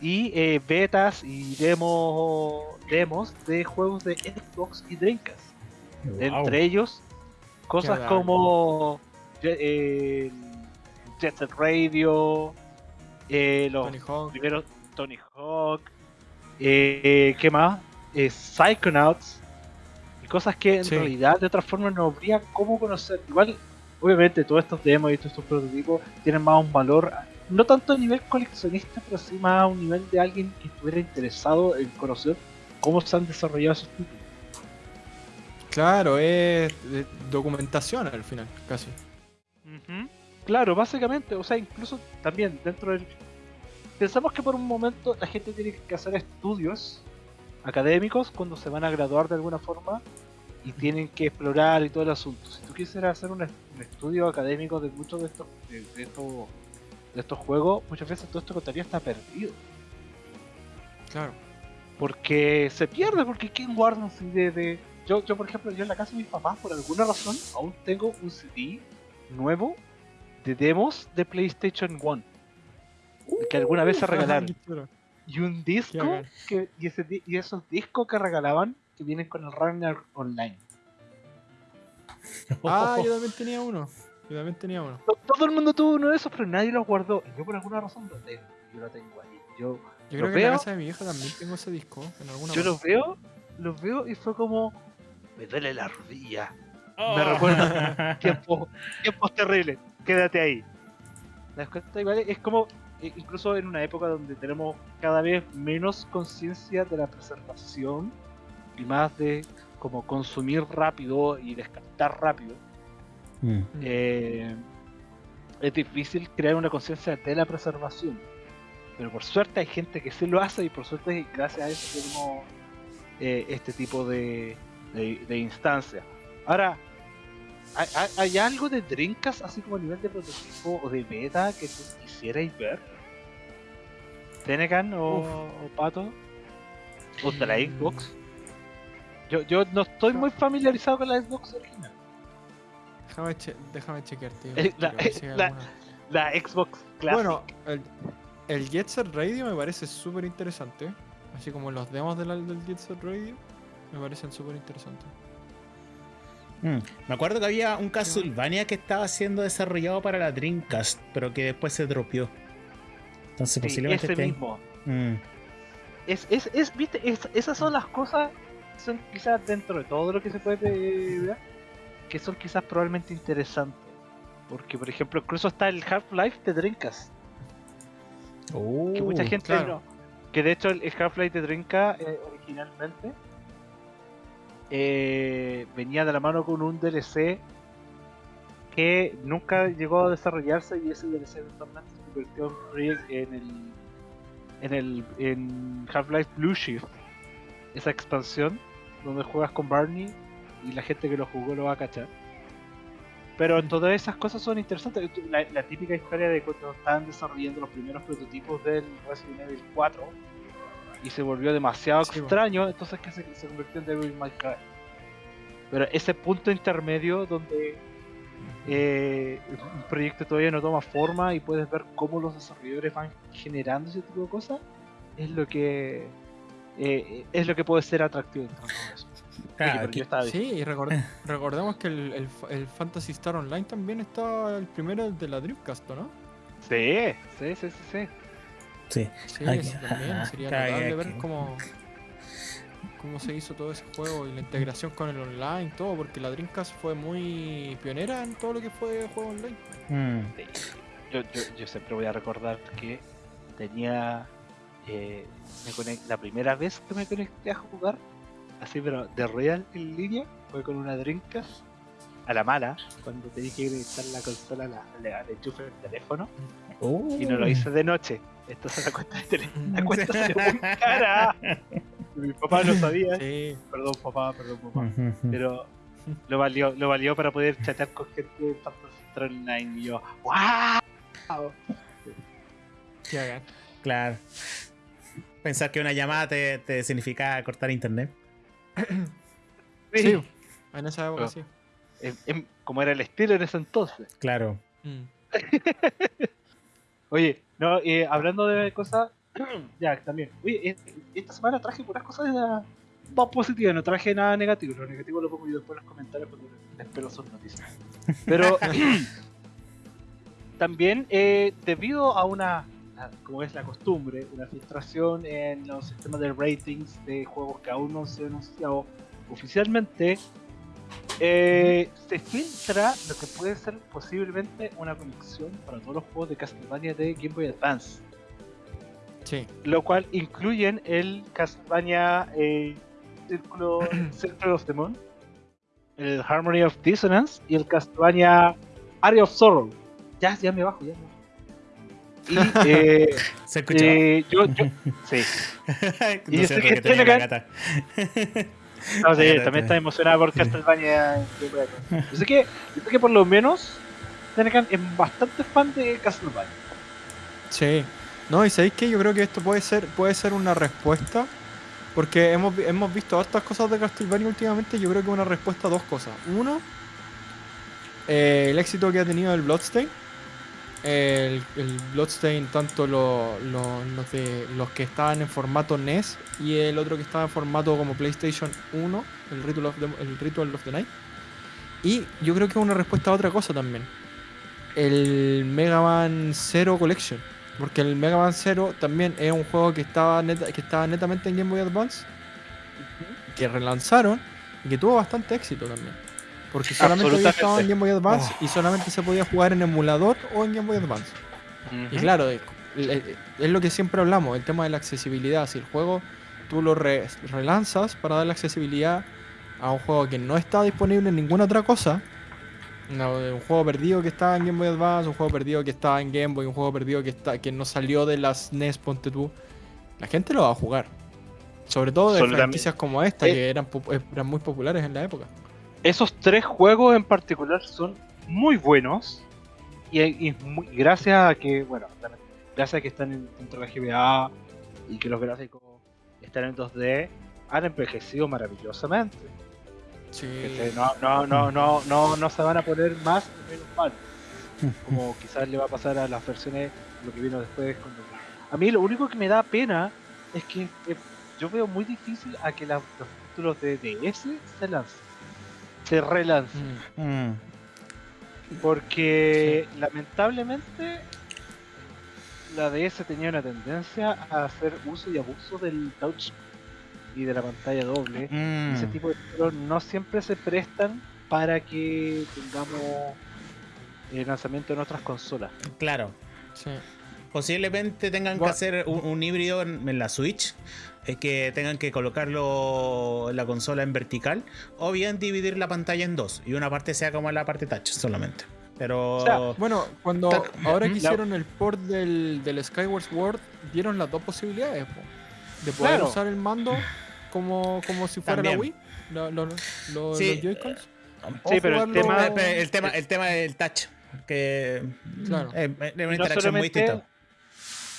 y eh, betas y demos, demos de juegos de Xbox y Dreamcast. Wow. Entre ellos, cosas Qué como eh, Jet Set Radio, eh, los Tony Hawk. primeros Tony Hawk, eh, ¿qué más? Eh, Psychonauts, y cosas que en Sí. realidad de otra forma no habría cómo conocer. Igual, obviamente, todos estos demos y todos estos prototipos tienen más un valor, no tanto a nivel coleccionista, pero sí más a un nivel de alguien que estuviera interesado en conocer cómo se han desarrollado esos títulos. Claro, es de- documentación al final, casi. Claro, básicamente, o sea, incluso también dentro del... Pensamos que por un momento la gente tiene que hacer estudios académicos cuando se van a graduar de alguna forma y tienen que explorar y todo el asunto. Si tú quisieras hacer un, es- un estudio académico de muchos de estos, de, de estos, de estos juegos, muchas veces todo esto contaría está perdido. Claro. Porque se pierde, porque ¿quién guarda un CD de...? Yo, yo, por ejemplo, yo en la casa de mis papás, por alguna razón, aún tengo un CD nuevo de demos de PlayStation 1. que alguna vez se (laughs) regalaron. Qué chulo. Y un disco, que, y, ese, di- y esos discos que regalaban, que vienen con el Runner Online. (laughs) Ah, yo también tenía uno. Yo también tenía uno. To- Todo el mundo tuvo uno de esos, pero nadie los guardó. Y yo por alguna razón lo tengo. Yo lo tengo ahí. Yo, Yo creo que en la casa de mi vieja también tengo ese disco. En alguna yo los veo, los veo y fue como... Me duele la rodilla. Oh. Me recuerda (laughs) tiempos, tiempos terribles. Quédate ahí. Igual es como, eh, incluso en una época donde tenemos cada vez menos conciencia de la preservación y más de como consumir rápido y descartar rápido, Mm. eh, es difícil crear una conciencia de la preservación. Pero por suerte hay gente que sí lo hace y por suerte gracias a eso tenemos eh, este tipo de, de, de instancias. Ahora, ¿hay, hay, hay algo de Dreamcast así como a nivel de prototipo o de beta que tú quisierais ver? Tenecan o, Pato, o de la mm. Xbox. Yo, yo no estoy muy familiarizado con la Xbox original. Déjame, déjame chequear, tío. (laughs) la, Xbox Classic. Bueno, el, el Jet Set Radio me parece súper interesante. Así como los demos del, del Jet Set Radio me parecen súper interesantes. Mm, me acuerdo que había un Castlevania que estaba siendo desarrollado para la Dreamcast, pero que después se dropió. Entonces posiblemente ese mismo. Mm. Es, es, es, viste, esas son las cosas son quizás dentro de todo lo que se puede ver, que son quizás probablemente interesantes. Porque, por ejemplo, incluso está el Half-Life de Dreamcast. que mucha gente no. Que de hecho el Half-Life de Dreamcast eh, originalmente eh, venía de la mano con un DLC que nunca llegó a desarrollarse y ese DLC eventualmente se convirtió en el en el en Half-Life Blue Shift esa expansión donde juegas con Barney y la gente que lo jugó lo va a cachar. Pero todas esas cosas son interesantes. La, típica historia de cuando estaban desarrollando los primeros prototipos del Resident Evil 4 y se volvió demasiado extraño, entonces que se, convirtió en Devil May Cry. Pero ese punto intermedio donde eh, un proyecto todavía no toma forma y puedes ver cómo los desarrolladores van generando ese tipo de cosas, es lo que eh, es lo que puede ser atractivo eso. sí, y (laughs) recordemos que el, el, Fantasy Star Online también está el primero de la Dreamcast, ¿no? Sí, sí, sí, sí. Sí, sí. sí también sería notable ver cómo, cómo se hizo todo ese juego y la integración con el online, todo, porque la Dreamcast fue muy pionera en todo lo que fue juego online. Mm. Yo, yo, yo siempre voy a recordar que tenía eh, la primera vez que me conecté a jugar, así pero de real en línea, fue con una Dreamcast a la mala, cuando tenía que conectar la consola al enchufe del teléfono, y no lo oh. hice de noche. Esto se la cuenta de la (laughs) cuenta se muy cara. (laughs) Mi papá no sabía. Perdón papá, perdón papá. Pero lo valió, lo valió para poder chatear con gente de Fantasy Online y yo, ¡Wow! Claro pensar que una llamada te, te significa cortar internet. (clears throat) Sí. en esa época sí. como era el estilo en ese entonces. Claro. Mm. (laughs) Oye, no, eh, hablando de cosas, (clears throat) ya también. Oye, esta semana traje puras cosas más positivas, no traje nada negativo. Lo negativo lo pongo yo después en los comentarios porque espero sus noticias. Pero (clears throat) también, eh, debido a una como es la costumbre, una filtración en los sistemas de ratings de juegos que aún no se han anunciado oficialmente, eh, se filtra lo que puede ser posiblemente una conexión para todos los juegos de Castlevania de Game Boy Advance. Sí. Lo cual incluyen el Castlevania eh, Circle of the Moon, el Harmony of Dissonance y el Castlevania Area of Sorrow. Ya, ya me bajo, ya me bajo. Y eh, (laughs) se escuchó. Eh, yo, yo, sí. (laughs) y yo sé que, tiene la gata. (laughs) No, sí, también está emocionada por Castlevania. Yo sé que, yo sé que por lo menos Tenecan es bastante fan de Castlevania. Sí. No, y sabéis que yo creo que esto puede ser, puede ser una respuesta. Porque hemos, hemos visto estas cosas de Castlevania últimamente. Yo creo que una respuesta a dos cosas. Uno, eh, el éxito que ha tenido el Bloodstain el, el Bloodstain, tanto los, de, los que estaban en formato NES y el otro que estaba en formato como PlayStation 1, el Ritual of the, el Ritual of the Night. Y yo creo que es una respuesta a otra cosa también. El Mega Man Zero Collection. Porque el Mega Man Zero también es un juego que estaba, que estaba netamente en Game Boy Advance. Que relanzaron y que tuvo bastante éxito también. Porque solamente había estado en Game Boy Advance oh. y solamente se podía jugar en emulador o en Game Boy Advance. Y claro, es, lo que siempre hablamos, el tema de la accesibilidad. Si el juego tú lo relanzas para dar la accesibilidad a un juego que no está disponible en ninguna otra cosa, un juego perdido que está en Game Boy Advance, un juego perdido que está en Game Boy, un juego perdido que está que no salió de las NES, ponte tú, la gente lo va a jugar. Sobre todo de franquicias como esta, eh. que eran, eran muy populares en la época esos tres juegos en particular son muy buenos y, gracias a que, bueno, gracias a que están dentro de la GBA y que los gráficos están en 2D, han envejecido maravillosamente. Sí. No, no, no, no, no, no se van a poner más o menos mal. Como (laughs) quizás le va a pasar a las versiones, lo que vino después. A mí lo único que me da pena es que eh, yo veo muy difícil a que los títulos de DS se lancen. Se relancen. Mm. Porque lamentablemente la DS tenía una tendencia a hacer uso y abuso del touch y de la pantalla doble. Ese mm. tipo de títulos no siempre se prestan para que tengamos el lanzamiento en otras consolas. Claro. Posiblemente tengan que hacer un, híbrido en, la Switch, que tengan que colocarlo en la consola en vertical, o bien dividir la pantalla en dos y una parte sea como la parte touch solamente. Pero. bueno, cuando ahora que hicieron el port del, del Skyward Sword, dieron las dos posibilidades de poder usar el mando como, como si fuera la Wii, los Joy-Cons. Sí, pero el tema, el tema, el tema del touch, que claro. es, una interacción muy distinta.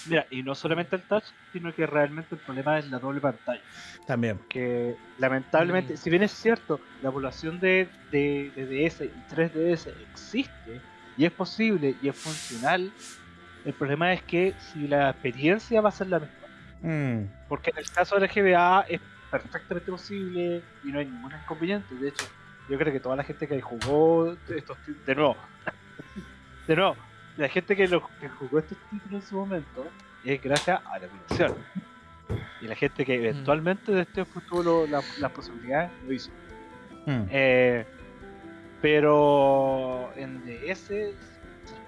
Mira, y no solamente el touch, sino que realmente el problema es la doble pantalla. También. Que lamentablemente, mm. si bien es cierto, la población de, de, DS y 3DS existe y es posible y es funcional, el problema es que si la experiencia va a ser la misma. Mm. Porque en el caso de la GBA es perfectamente posible y no hay ningún inconveniente. De hecho, yo creo que toda la gente que jugó estos de nuevo, (laughs) de nuevo, la gente que, lo, que jugó estos títulos en su momento es gracias a la evolución. Y la gente que eventualmente de este tuvo las posibilidades lo hizo. Mm. Eh, pero en DS es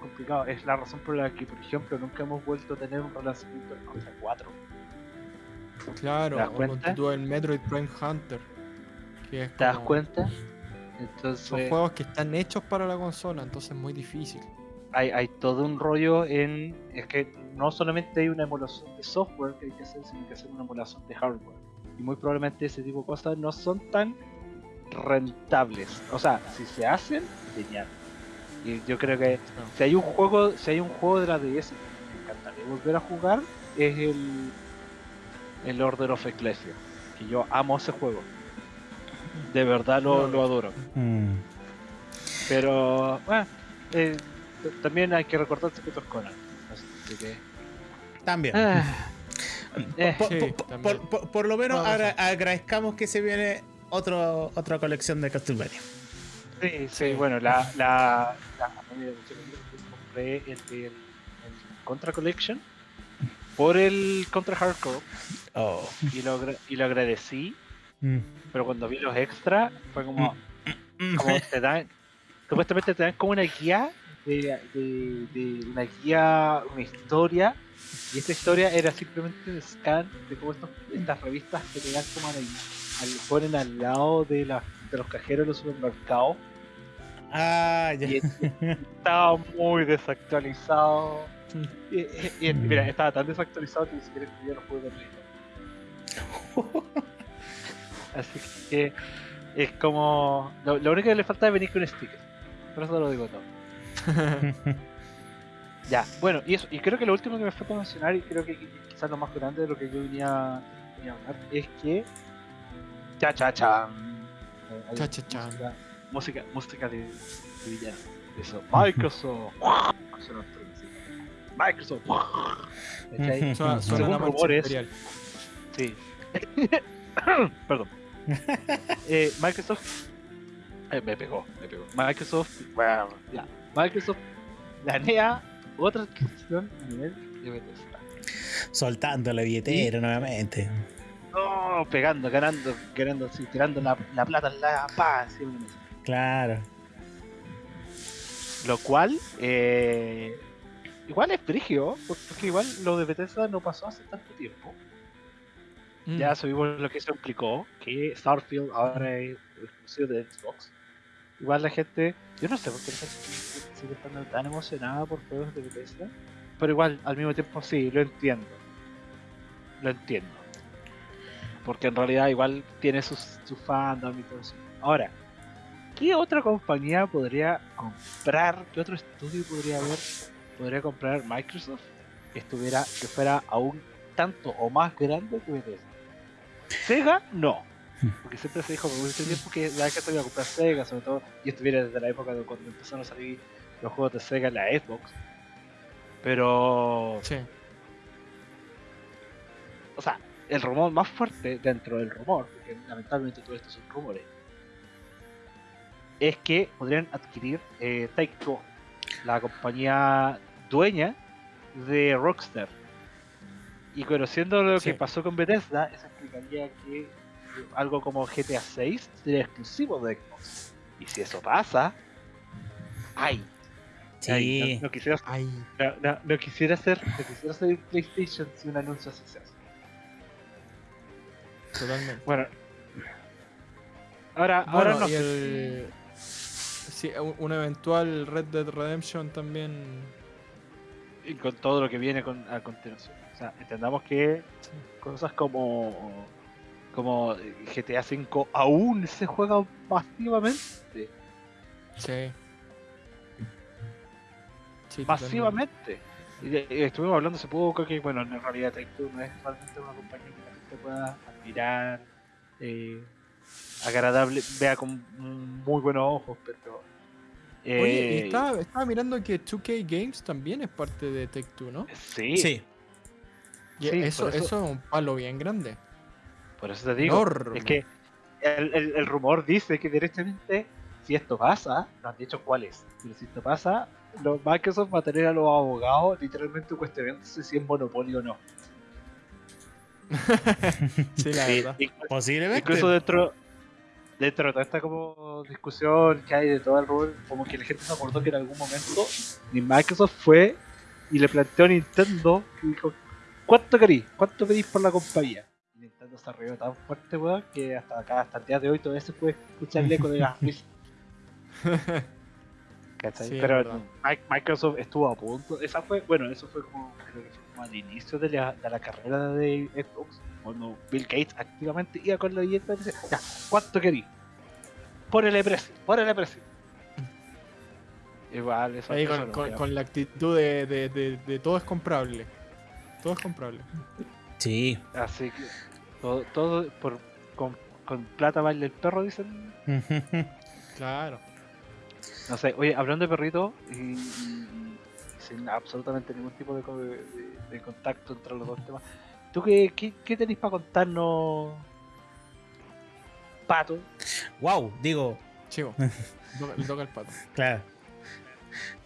complicado. Es la razón por la que, por ejemplo, nunca hemos vuelto a tener un relanzamiento en Contra 4. Claro, ¿Te das el Metroid Prime Hunter. ¿Te das cuenta? Entonces, Son juegos que están hechos para la consola, entonces es muy difícil hay, todo un rollo en. Es que no solamente hay una emulación de software que hay que hacer, sino que hacer una emulación de hardware. Y muy probablemente ese tipo de cosas no son tan rentables. O sea, si se hacen, genial. Y yo creo que si hay un juego, si hay un juego de la DS que me encantaría volver a jugar, es el, el Order of Ecclesia. Que yo amo ese juego. De verdad lo, lo adoro. Mm. Pero, bueno, eh, también hay que recordarse que es Conan. Así que... También. Ah. Eh. por, lo menos agradezcamos que se viene otro, otra colección de Castlevania. Sí, sí, bueno, la, la, la compré el, el, Contra Collection por el Contra Hardcore oh. y, lo, y lo agradecí, mm. pero cuando vi los extras fue como, mm. como te dan, supuestamente te dan como una guía de, de, una guía, una historia, y esta historia era simplemente un scan de cómo estas revistas que te dan como al, ponen al lado de, la, de los cajeros de los supermercados. Ah, ya. estaba muy desactualizado. (laughs) Y, mira, estaba tan desactualizado que ni siquiera yo no pude dormir. Así que es como. Lo, lo, único que le falta es venir con un sticker. Por eso lo digo todo. (laughs) ya, bueno, y eso, y creo que lo último que me falta mencionar, y creo que quizás lo más grande de lo que yo venía, a hablar, es que. Cha cha cha. Cha cha cha. Música, música de, de villano. Eso. Microsoft. Microsoft. Según rumores. Sí. (coughs) Perdón. eh, Microsoft. Eh, me pegó, me pegó. Microsoft. Bueno, ya. Microsoft planea otra adquisición a nivel de Bethesda. Soltando la billetera nuevamente. No, pegando, ganando, ganando, sí, tirando la, la plata en la paz. Claro. Lo cual, eh, igual es frigio, porque igual lo de Bethesda no pasó hace tanto tiempo. Mm. Ya sabemos lo que eso implicó, que Starfield ahora es exclusivo de Xbox. Igual la gente, yo no sé por qué la gente sigue estando tan emocionada por juegos de Bethesda, pero igual al mismo tiempo sí, lo entiendo. Lo entiendo. Porque en realidad igual tiene sus, su fandom y todo eso. Ahora, ¿qué otra compañía podría comprar? ¿Qué otro estudio podría haber? ¿Podría comprar Microsoft? que estuviera, que fuera aún tanto o más grande que Bethesda. Sega, no. Porque siempre se dijo por mucho tiempo que la se iba a comprar Sega, sobre todo, y estuviera desde la época de cuando empezaron a salir los juegos de Sega en la Xbox. Pero. Sí. O sea, el rumor más fuerte dentro del rumor, porque lamentablemente todo esto son rumores, es que podrían adquirir eh, Take Two, la compañía dueña de Rockstar. Y conociendo lo Sí. que pasó con Bethesda, eso explicaría que algo como GTA 6 sería exclusivo de Xbox. Y si eso pasa, ¡ay! ay, Sí. no, no quisiera, Ay, no, no- no quisiera hacer, no quisiera hacer PlayStation si un anuncio así se hace. totalmente. Bueno, ahora, ahora no el... Sí, un, eventual Red Dead Redemption también. y con todo lo que viene con, a continuación. O sea, entendamos que Sí. cosas como como GTA V aún se juega masivamente. Sí. Sí, masivamente. Y, y estuvimos hablando hace poco que, bueno, en realidad Take-Two no es realmente una compañía que la gente pueda admirar, eh, agradable, vea con muy buenos ojos, pero... Oye, y eh, estaba, estaba mirando que 2K Games también es parte de Take Two, ¿no? Sí, Sí. Y Sí, eso, eso- eso es un palo bien grande. Por eso te digo. Enorme. Es que el, el- el rumor dice que directamente, si esto pasa, no han dicho cuál es, pero si esto pasa, los Microsoft va a tener a los abogados literalmente cuestionándose si es monopolio o no. (laughs) Sí, la Sí, verdad. incluso- Posiblemente. Incluso dentro, dentro de toda esta como discusión que hay de todo el rol, como que la gente se acordó que en algún momento ni Microsoft fue y le planteó a Nintendo y dijo, ¿cuánto querís? ¿Cuánto pedís por la compañía? Arriba tan fuerte, weón, que hasta acá, hasta el día de hoy todavía se puede escuchar el eco de las (laughs) risas. ¿Cachai? Sí, Pero Microsoft estuvo a punto. Esa fue, bueno, eso fue como, creo que fue como al inicio de la, de la carrera de Xbox, cuando Bill Gates activamente iba con la billeta y decía, ya, ¿cuánto querís? Ponele precio, ponele precio. (laughs) Igual, eso, Ahí eso con, no con- con la actitud de, de- de- de todo es comprable. Todo es comprable. Sí. Así que todo, todo por, con, con plata baila el perro, dicen. (laughs) Claro. No sé, oye, hablando de perrito y, sin absolutamente ningún tipo de, de- contacto entre los dos temas, ¿tú qué, qué, qué tenéis para contarnos, Pato? wow, digo, Chivo. (laughs) Toca- Le toca el pato. Claro.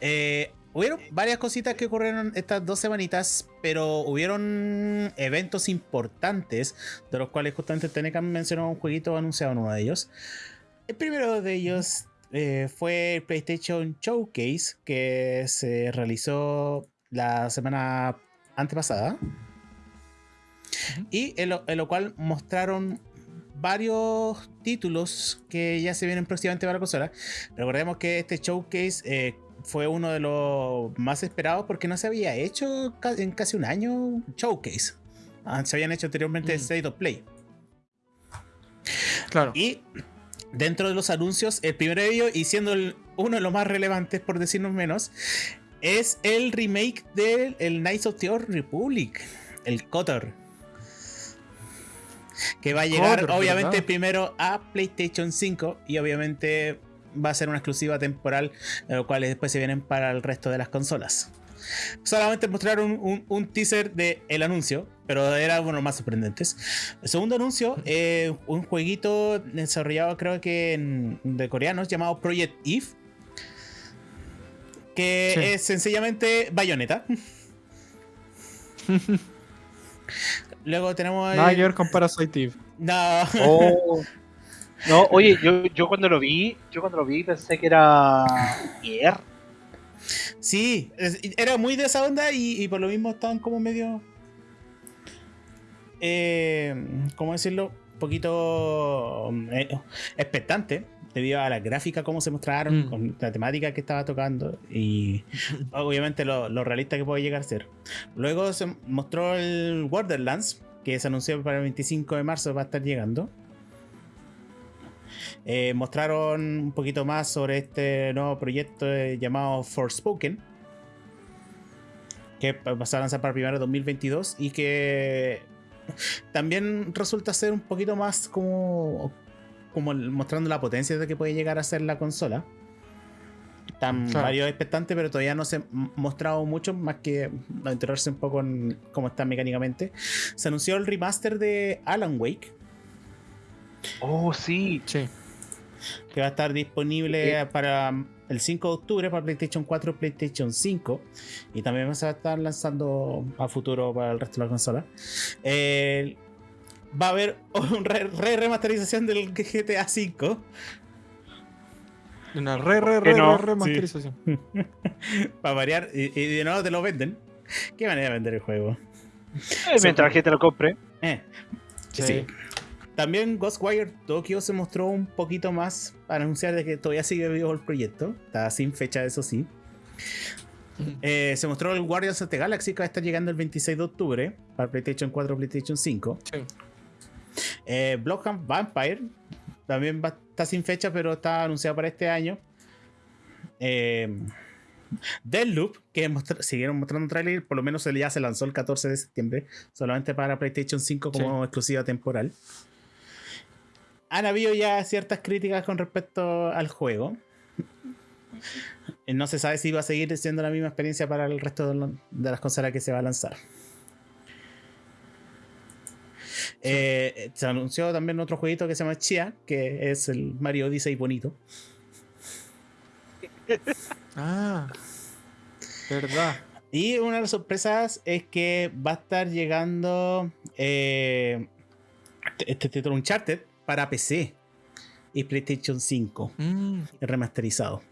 Eh, hubieron varias cositas que ocurrieron estas dos semanitas, pero hubieron eventos importantes, de los cuales justamente Tenecan mencionó un jueguito anunciado en uno de ellos. El primero de ellos eh, fue el PlayStation Showcase, que se realizó la semana antepasada. Y en lo, en lo cual mostraron varios títulos que ya se vienen próximamente para la consola. Recordemos que este showcase eh, fue uno de los más esperados porque no se había hecho en casi un año showcase. Ah, Se habían hecho anteriormente Mm. State of Play. Claro. Y dentro de los anuncios, el primero de ellos, y siendo el- uno de los más relevantes, por decirnos menos, es el remake del el Knights of the Old Republic, el KOTOR. Que va a llegar, obviamente, ¿verdad? primero a PlayStation 5 y obviamente va a ser una exclusiva temporal, de lo cual después se vienen para el resto de las consolas. Solamente mostraron un, un teaser del el anuncio, pero era uno de los más sorprendentes. El segundo anuncio, eh, un jueguito desarrollado creo que en- de coreanos llamado Project Eve. Que Sí. es sencillamente Bayonetta. (laughs) Luego tenemos. el- ver con Parasite Eve. No. Oh. (laughs) No, oye, yo, yo cuando lo vi, yo cuando lo vi pensé que era Nier. Sí, era muy de esa onda y, y por lo mismo estaban como medio. Eh, ¿Cómo decirlo? Un poquito eh, expectante debido a la gráfica, cómo se mostraron, Mm. con la temática que estaba tocando y (laughs) obviamente lo, lo realista que puede llegar a ser. Luego se mostró el Borderlands, que se anunció para el 25 de marzo, va a estar llegando. Eh, mostraron un poquito más sobre este nuevo proyecto eh, llamado Forspoken. que va a lanzar para primero 2022 y que también resulta ser un poquito más como, como mostrando la potencia de que puede llegar a ser la consola. Están varios expectantes, pero todavía no se ha mostrado mucho, más que enterarse un poco en cómo está mecánicamente. Se anunció el remaster de Alan Wake. Oh, sí. Sí. Que va a estar disponible para el 5 de octubre para PlayStation 4 y PlayStation 5. Y también se va a estar lanzando a futuro para el resto de la consola. va a haber una re, remasterización del GTA 5. Una re, re, re, remasterización. (laughs) para variar. Y, de nuevo te lo venden. ¿Qué manera de vender el juego? Eh, mientras la gente lo compre. Eh, sí. También Ghostwire Tokyo se mostró un poquito más para anunciar de que todavía sigue vivo el proyecto. Está sin fecha, eso sí. (laughs) Eh, se mostró el Guardians of the Galaxy que va a estar llegando el 26 de octubre para PlayStation 4 PlayStation 5. Sí. Eh, Bloodhound Vampire también va, está sin fecha, pero está anunciado para este año. Eh, Deadloop, que siguieron mostrando trailer, por lo menos ya se lanzó el 14 de septiembre, solamente para PlayStation 5 como exclusiva temporal han habido ya ciertas críticas con respecto al juego. No se sabe si va a seguir siendo la misma experiencia para el resto de, las consolas que se va a lanzar. Eh, se anunció también otro jueguito que se llama Chia, que es el Mario Odyssey bonito. (laughs) Ah, verdad. Y una de las sorpresas es que va a estar llegando eh, este título Uncharted para PC y PlayStation 5 mm. remasterizado.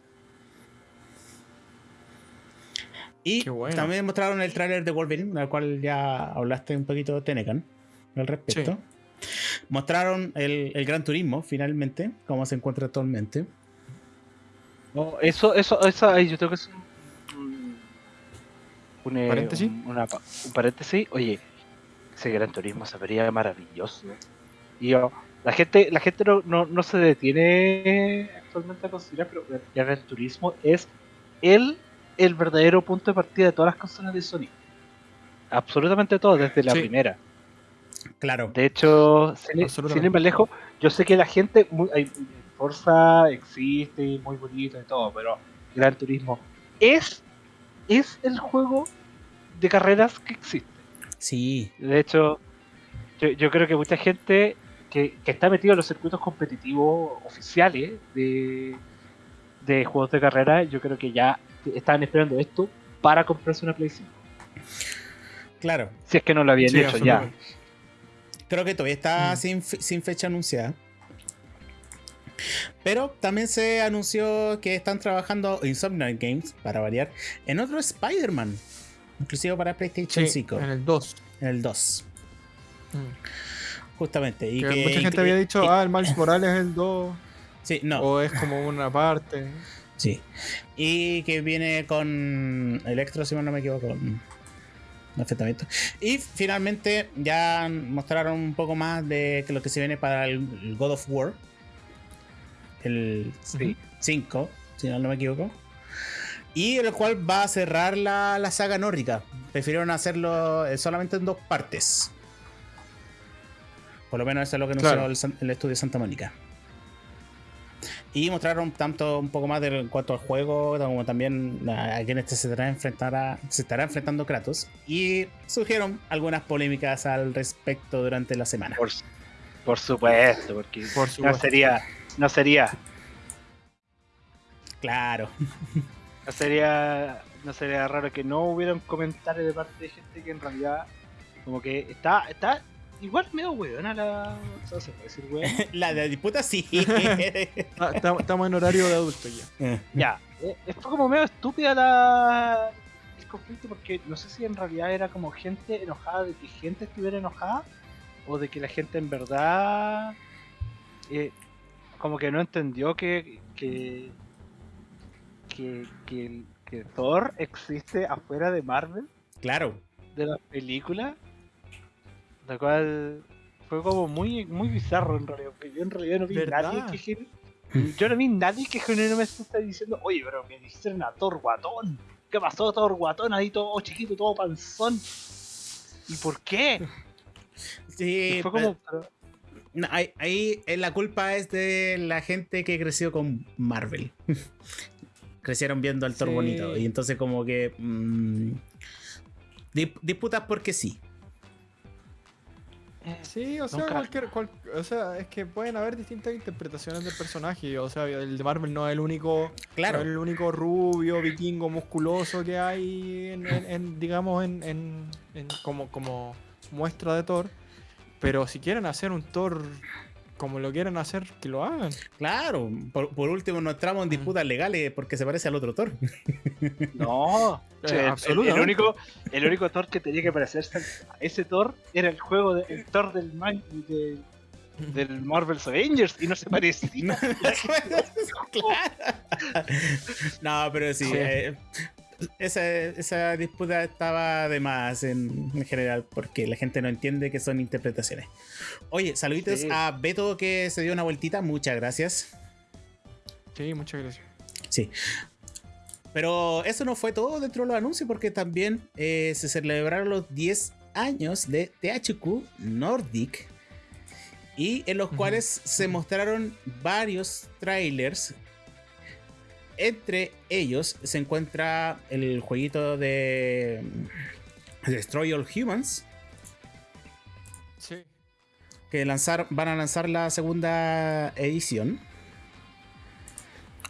Y también mostraron el tráiler de Wolverine, al cual ya hablaste un poquito de Tenecan al respecto. Mostraron el, Gran Turismo, finalmente, cómo se encuentra actualmente. eso, eso, eso, yo creo que es un, un, eh, ¿Paréntesis? un paréntesis. Oye, ese Gran Turismo se vería maravilloso. Y yo, la gente, la gente no, se detiene actualmente a considerar, pero el turismo es el, el verdadero punto de partida de todas las consolas de Sony. Absolutamente todo, desde la primera. Claro. De hecho, sin, ir más lejos, yo sé que la gente, muy, hay, Forza existe, muy bonito y todo, pero Gran Turismo es, es el juego de carreras que existe. Sí. De hecho, yo, yo creo que mucha gente que, está metido en los circuitos competitivos oficiales de, de juegos de carrera, yo creo que ya estaban esperando esto para comprarse una PlayStation. Claro. Si es que no lo habían hecho ya. Creo que todavía está mm. sin, sin fecha anunciada. Pero también se anunció que están trabajando Insomniac Games, para variar, en otro Spider-Man. Inclusive para PlayStation 5. En el 2. En el 2. Justamente. Y que, mucha gente había dicho, ah, el Miles (coughs) Morales es el 2. Sí, no. O es como una parte. Sí. Y que viene con Electro, si no me equivoco. Perfectamente. Y finalmente ya mostraron un poco más de lo que se viene para el God of War. El 5, si no me equivoco. Y el cual va a cerrar la, la saga nórdica. Prefirieron hacerlo eh, solamente en dos partes. Por lo menos eso es lo que anunció el, estudio Santa Mónica. Y mostraron tanto un poco más de, en cuanto al juego, como también a, quien este se estará, se estará enfrentando Kratos. Y surgieron algunas polémicas al respecto durante la semana. Por, supuesto, porque no sería. No sería. Claro. No sería. No sería raro que no hubiera un comentario de parte de gente que en realidad como que está, está Igual medio weona la. ¿Se puede decir weón? (laughs) la de disputa sí. (laughs) Ah, estamos en horario de adulto ya. Eh. ya. Eh, fue como medio estúpida la. El conflicto porque no sé si en realidad era como gente enojada de que gente estuviera enojada o de que la gente en verdad. Eh, como que no entendió que. que. que, que, que Thor existe afuera de Marvel. Claro. De la película la cual fue como muy, muy bizarro en realidad, porque yo en realidad no vi nadie que yo no vi nadie que genuinamente está diciendo, oye, pero me dijeron a Thor guatón, ¿Qué pasó? Todo guatón ahí, todo chiquito, todo panzón. ¿Y por qué? Sí, fue como. ahí, eh, la culpa es de la gente que creció con Marvel. (laughs) Crecieron viendo al Thor bonito. Y entonces, como que. Mmm, disputas porque sí. Sí, o sea, cualquier, o sea, es que pueden haber distintas interpretaciones del personaje. O sea, el de Marvel no es el único, claro. el único rubio, vikingo, musculoso que hay, en, digamos, en, como, como muestra de Thor. Pero si quieren hacer un Thor como lo quieren hacer, que lo hagan. Claro, por, último no entramos en disputas legales porque se parece al otro Thor. (laughs) No, el, único, el único Thor que tenía que parecerse a ese Thor era el juego de, el Thor del, de, del Marvel's Avengers y no se parecía. (laughs) no, pero sí. Eh, esa, disputa estaba de más en, general, porque la gente no entiende que son interpretaciones. Oye, saluditos a Beto que se dio una vueltita, muchas gracias. Sí, muchas gracias. Sí. Pero eso no fue todo dentro de los anuncios, porque también eh, se celebraron los 10 años de THQ Nordic, y en los cuales se mostraron varios trailers entre ellos se encuentra el jueguito de Destroy All Humans. Sí. Que lanzar, van a lanzar la segunda edición.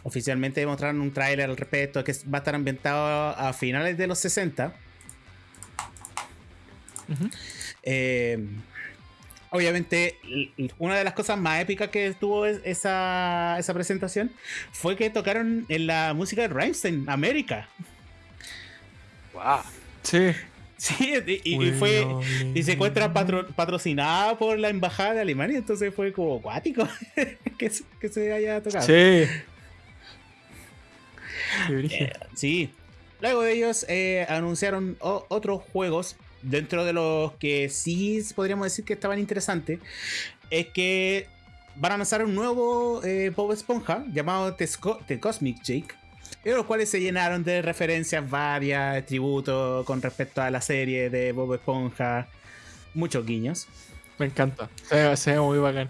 Oficialmente mostraron un tráiler al respecto que va a estar ambientado a finales de los 60. eh, obviamente, una de las cosas más épicas que tuvo esa, esa presentación fue que tocaron en la música de Rammstein, América. ¡Wow! Sí. Sí, y, fue. Y se encuentra patrocinada por la embajada de Alemania, entonces fue como acuático (laughs) que, se haya tocado. Sí. Eh, sí. Luego de ellos eh, anunciaron otros juegos dentro de los que sí podríamos decir que estaban interesantes, es que van a lanzar un nuevo eh, Bob Esponja llamado The, Cosmic Jake. En los cuales se llenaron de referencias varias, tributos con respecto a la serie de Bob Esponja, muchos guiños. Me encanta, se, ve muy bacán.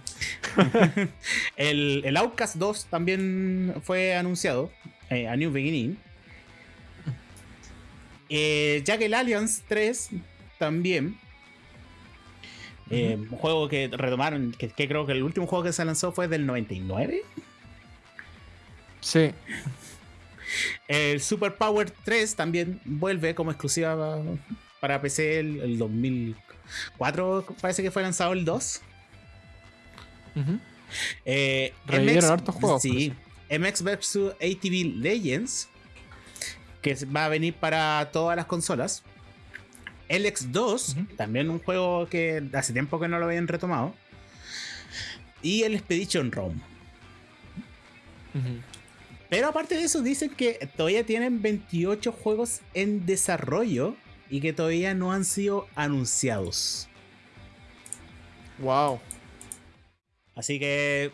(laughs) el, el Outcast 2 también fue anunciado, eh, a New Beginning. Eh, ya que el Alliance 3 también. Eh, un juego que retomaron, que, creo que el último juego que se lanzó fue del 99. Sí. El Super Power 3 también vuelve como exclusiva para PC el, 2004, parece que fue lanzado el 2. Eh, MX, hartos juegos. Sí. MX vs ATV Legends, que va a venir para todas las consolas. El X2, también un juego que hace tiempo que no lo habían retomado. Y el Expedition ROM. Pero aparte de eso, dicen que todavía tienen 28 juegos en desarrollo y que todavía no han sido anunciados. Wow. Así que,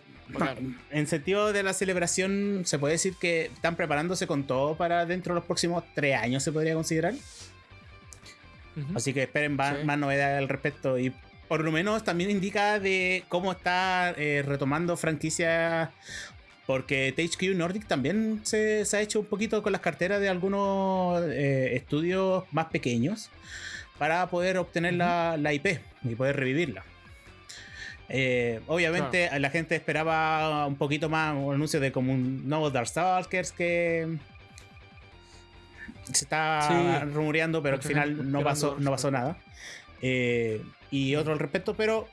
en sentido de la celebración, se puede decir que están preparándose con todo para dentro de los próximos tres años, se podría considerar. Así que esperen más, novedades al respecto. Y por lo menos también indica de cómo está eh, retomando franquicias. Porque THQ Nordic también se, ha hecho un poquito con las carteras de algunos eh, estudios más pequeños para poder obtener la, IP y poder revivirla. Eh, obviamente la gente esperaba un poquito más un anuncio de como un nuevo Darkstalkers que se está rumoreando, pero al final no pasó, no pasó nada. Eh, y otro al respecto, pero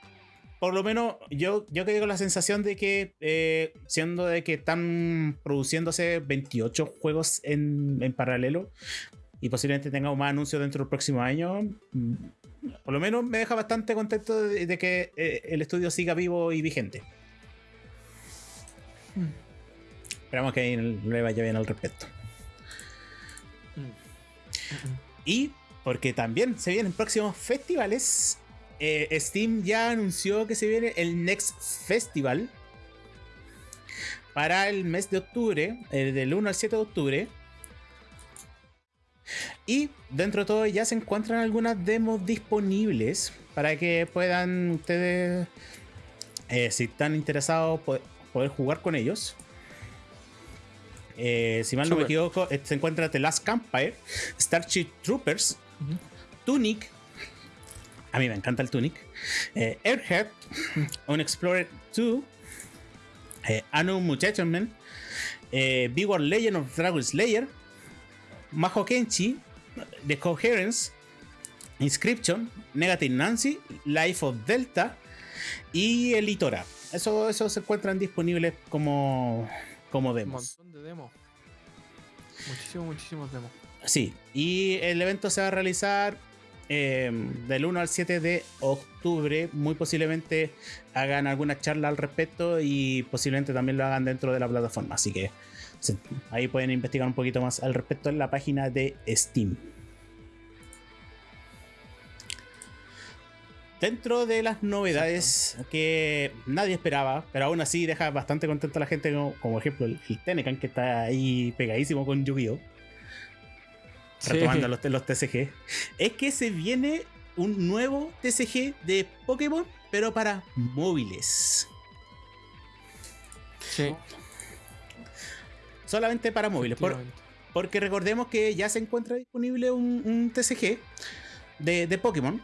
por lo menos yo, yo que con la sensación de que, eh, siendo de que están produciéndose 28 juegos en, en, paralelo y posiblemente tengamos más anuncios dentro del próximo año, mm, por lo menos me deja bastante contento de, que eh, el estudio siga vivo y vigente. Hmm. Esperamos que le vaya bien al respecto. Y porque también se vienen próximos festivales. Eh, Steam ya anunció que se viene el Next Festival para el mes de octubre, del 1 al 7 de octubre. Y dentro de todo ya se encuentran algunas demos disponibles para que puedan ustedes, eh, si están interesados, poder, jugar con ellos. Eh, si mal no me equivoco, se encuentra The Last Campfire, Starship Troopers, Tunic. A mí me encanta el Tunic. Eh, Airhead, On Explorer 2, eh, Anu Muchachos eh, Big War Legend of Dragon Slayer, Maho Kenchi, The Coherence, Inscription, Negative Nancy, Life of Delta y Elitora. Eso, eso se encuentran disponibles como, como demos. Un montón de demos. Muchísimos, muchísimos demos. Sí, y el evento se va a realizar em, del 1 al 7 de octubre. Muy posiblemente hagan alguna charla al respecto y posiblemente también lo hagan dentro de la plataforma. Así que ahí pueden investigar un poquito más al respecto en la página de Steam. Dentro de las novedades que nadie esperaba, pero aún así deja bastante contenta a la gente, como, ejemplo el, Tenecan, que está ahí pegadísimo con Yu-Gi-Oh! Retomando los, los TCG, es que se viene un nuevo TCG de Pokémon, pero para móviles. Sí. Solamente para móviles. porque recordemos que ya se encuentra disponible un, TCG de, de Pokémon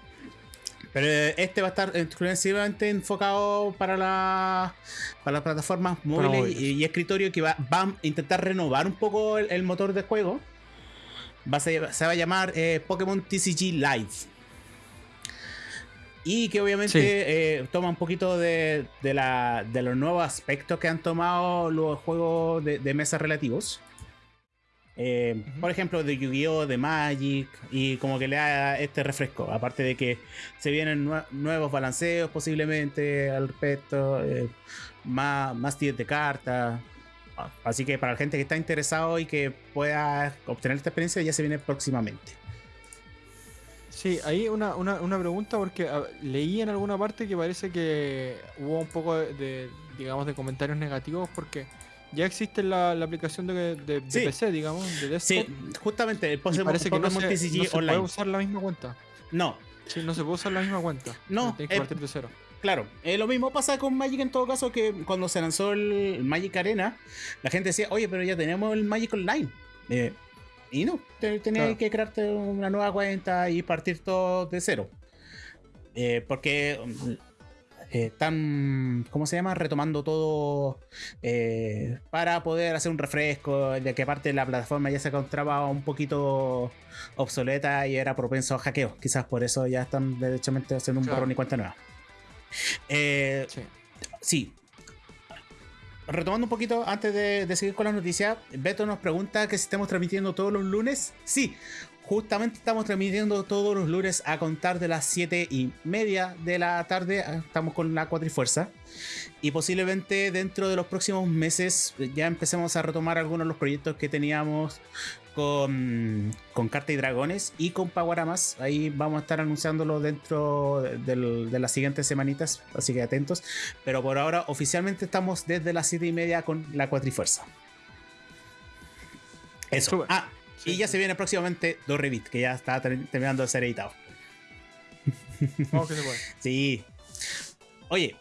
pero este va a estar exclusivamente enfocado para, la, para las plataformas móviles, Y, escritorio que va, a intentar renovar un poco el, motor de juego. Va se va a llamar eh, Pokémon TCG Live. Y que obviamente eh, toma un poquito de, de, los nuevos aspectos que han tomado los juegos de, de mesa relativos. Eh, por ejemplo, de Yu-Gi-Oh!, de Magic, y como que le da este refresco. Aparte de que se vienen nuevos balanceos posiblemente al respecto, eh, más, más tiros de cartas. Así que para la gente que está interesado y que pueda obtener esta experiencia, ya se viene próximamente. Sí, ahí una, una, pregunta porque leí en alguna parte que parece que hubo un poco de digamos, de comentarios negativos porque ya existe la, aplicación de, PC, digamos, de desktop. Sí, justamente, el parece que no se, no se puede usar la misma cuenta. No. Sí, no se puede usar la misma cuenta. No. Tienes que partir de cero. Claro, eh, lo mismo pasa con Magic en todo caso que cuando se lanzó el Magic Arena, la gente decía, oye, pero ya tenemos el Magic Online. Eh, y no, tenías que crearte una nueva cuenta y partir todo de cero. Eh, porque eh, están, ¿cómo se llama? Retomando todo eh, para poder hacer un refresco, de que aparte la plataforma ya se encontraba un poquito obsoleta y era propenso a hackeos. Quizás por eso ya están derechamente haciendo un borrón y cuenta nueva. Eh, sí. Retomando un poquito antes de, de, seguir con las noticias, Beto nos pregunta que si estamos transmitiendo todos los lunes. Sí, Justamente estamos transmitiendo todos los lunes a contar de las 7 y media de la tarde. Ah, estamos con la cuatrifuerza. Y posiblemente dentro de los próximos meses ya empecemos a retomar algunos de los proyectos que teníamos con, con Carta y Dragones y con Paguaramas. Ahí vamos a estar anunciándolo dentro de las siguientes semanitas, así que atentos. Pero por ahora oficialmente estamos desde las 7 y media con la cuatrifuerza. Eso. Ah, y ya se viene próximamente dos Revit, que ya está terminando de ser editado. Que se puede. Sí. Oye,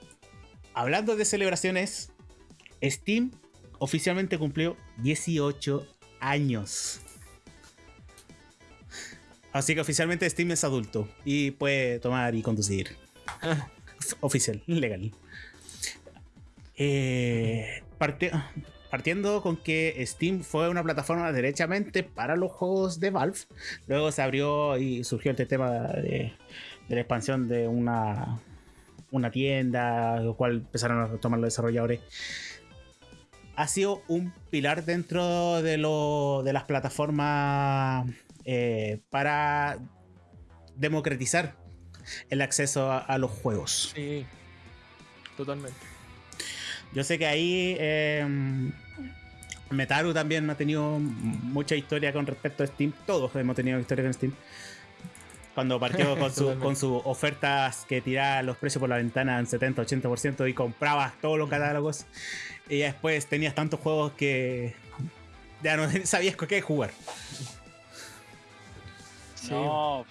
hablando de celebraciones, Steam oficialmente cumplió 18 años. Así que oficialmente Steam es adulto y puede tomar y conducir. (laughs) Oficial, legal. Eh, parte, partiendo con que Steam fue una plataforma derechamente para los juegos de Valve. Luego se abrió y surgió este tema de, la expansión de una, tienda, lo cual empezaron a tomar los desarrolladores. Ha sido un pilar dentro de las plataformas eh, para democratizar el acceso a, los juegos. Sí, totalmente. Yo sé que ahí em, Metaru también ha tenido mucha historia con respecto a Steam. Todos hemos tenido historia con Steam. Cuando partió con, sus ofertas que tiraba los precios por la ventana en 70-80% y comprabas todos los catálogos. Y después tenías tantos juegos que ya no (laughs) sabías qué jugar. No,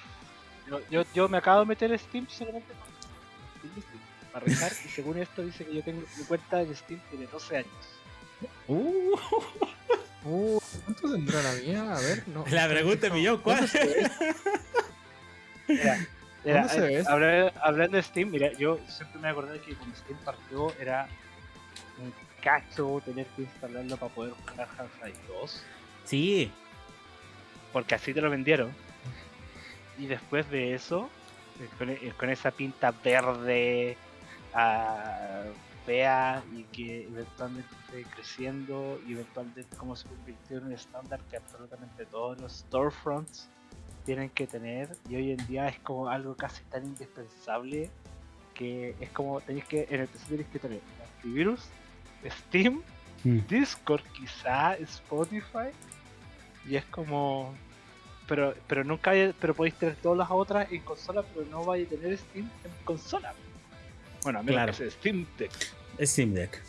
yo, yo, me acabo de meter Steam solamente para rezar y según esto dice que yo tengo mi cuenta en Steam tiene 12 años. Uh, uh, ¿Cuánto tendrá la mía? A ver, no. (laughs) La pregunta es millón, ¿cuál? Mira, mira eh, hablando, de Steam, mira, yo siempre me acordé que cuando Steam partió era un cacho tener que instalarlo para poder jugar Half-Life 2. Sí. Porque así te lo vendieron. Y después de eso, eh, con, esa pinta verde uh, fea y que eventualmente fue creciendo y eventualmente como se convirtió en un estándar que absolutamente todos los storefronts tienen que tener y hoy en día es como algo casi tan indispensable que es como tenéis que en el PC tenéis que tener antivirus, Steam, mm. Discord quizá, Spotify y es como pero pero nunca pero podéis tener todas las otras en consola pero no vais a tener Steam en consola bueno a menos que Steam Deck Steam Deck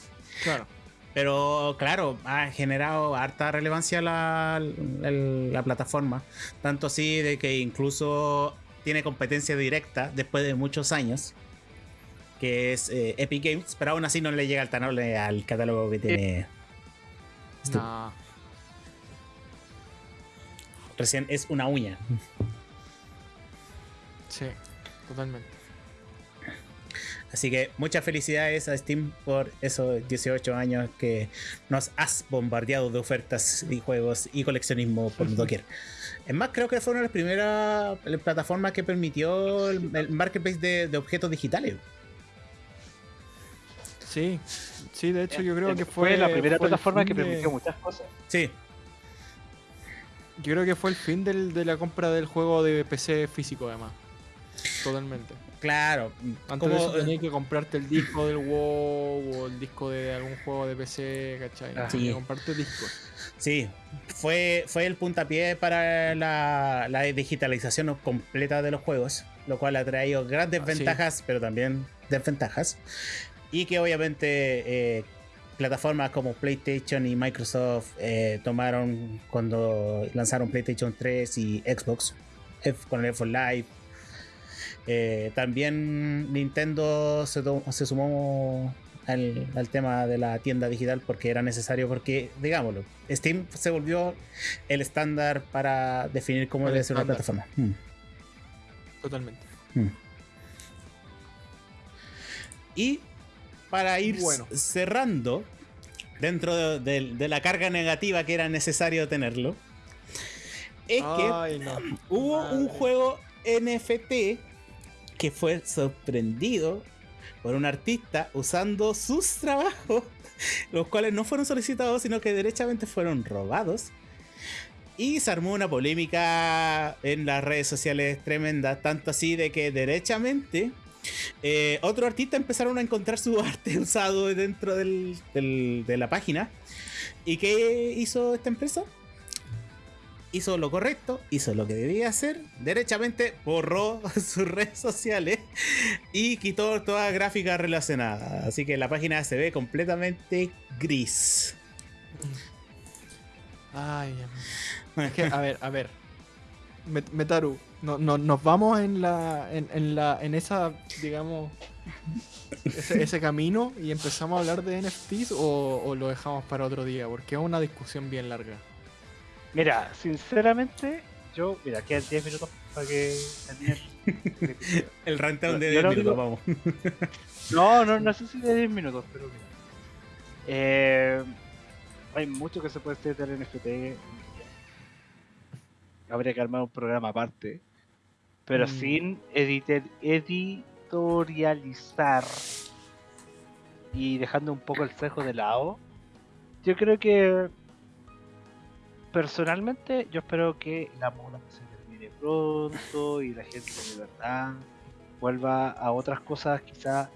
claro pero claro, ha generado harta relevancia la, la, plataforma. Tanto así de que incluso tiene competencia directa después de muchos años. Que es eh, Epic Games. Pero aún así no le llega al, al catálogo que tiene. No. Recién es una uña. Sí, totalmente. Así que muchas felicidades a Steam por esos 18 años que nos has bombardeado de ofertas y juegos y coleccionismo por (laughs) doquier. Es más, creo que fue una de las primeras plataformas que permitió el, marketplace de, objetos digitales. Sí, sí, de hecho yo creo que fue, la primera plataforma que permitió muchas cosas. Sí. Yo creo que fue el fin de la compra del juego de PC físico, además. Totalmente. Claro. Antes de eso tenías que comprarte el disco del WoW o el disco de algún juego de PC, ¿cachai? Ah, sí. comprarte discos. Sí, fue, fue el puntapié para la, digitalización completa de los juegos, lo cual ha traído grandes ah, ventajas, pero también desventajas. Y que obviamente eh, plataformas como PlayStation y Microsoft eh, tomaron cuando lanzaron PlayStation 3 y Xbox con el Xbox Live eh, también Nintendo se, sumó al, tema de la tienda digital porque era necesario, porque, digámoslo, Steam se volvió el estándar para definir cómo debe ser una plataforma. Mm. Totalmente. Mm. Y para ir cerrando, dentro de, la carga negativa que era necesario tenerlo, es que hubo un juego NFT que fue sorprendido por un artista usando sus trabajos, (laughs) los cuales no fueron solicitados, sino que derechamente fueron robados. Y se armó una polémica en las redes sociales tremenda, tanto así de que derechamente eh, otro artista empezaron a encontrar su (laughs) arte usado dentro de la página. ¿Y qué hizo esta empresa? Hizo lo correcto, hizo lo que debía hacer, derechamente borró (laughs) sus redes sociales y quitó toda gráfica relacionada. Así que la página se ve completamente gris. Ay, a ver, a ver. Metaru, no, nos vamos en la, en, la, en esa, digamos, ese, camino y empezamos a hablar de NFTs o, o lo dejamos para otro día, porque es una discusión bien larga. Mira, sinceramente, yo, mira, quedan 10 minutos para que el (laughs) rundown de 10 minutos, vamos. (laughs) no, no, no sé si de 10 minutos, pero mira. Eh, hay mucho que se puede hacer en NFT. Habría que armar un programa aparte. Pero mm. sin editorializar y dejando un poco el cejo de lado, yo creo que personalmente yo espero que la moda se termine pronto y la gente de verdad vuelva a otras cosas quizás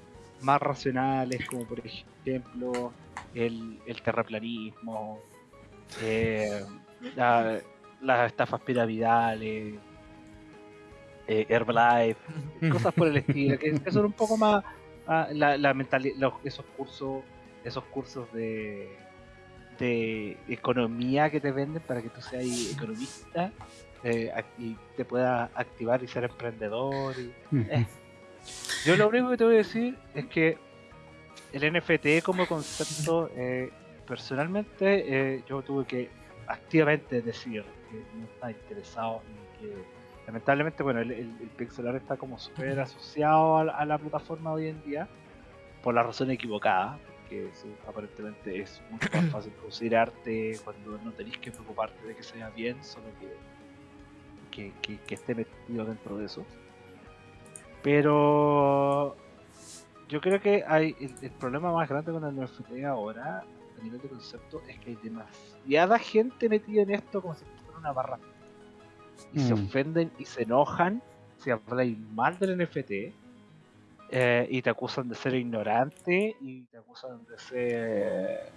más racionales como por ejemplo el, terraplanismo, eh, las estafas piramidales, eh, Herbalife, (laughs) cosas por el estilo, que, son un poco más ah, la, la mentalidad, esos cursos, esos cursos de de economía que te venden para que tú seas economista eh, y te puedas activar y ser emprendedor. Eh. Yo lo único que te voy a decir es que el NFT como concepto, eh, personalmente yo tuve que activamente decir que no está interesado y que lamentablemente bueno el, el, pixelar está como súper asociado a, la plataforma hoy en día por la razón equivocada que aparentemente es mucho más fácil producir arte cuando no tenéis que preocuparte de que sea bien, solo que, que, esté metido dentro de eso. Pero yo creo que hay el, problema más grande con el NFT ahora, a nivel de concepto, es que hay demasiada gente metida en esto como si fuera una barra. Y se mm. ofenden y se enojan si habláis mal del NFT eh, y te acusan de ser ignorante y te acusan de ser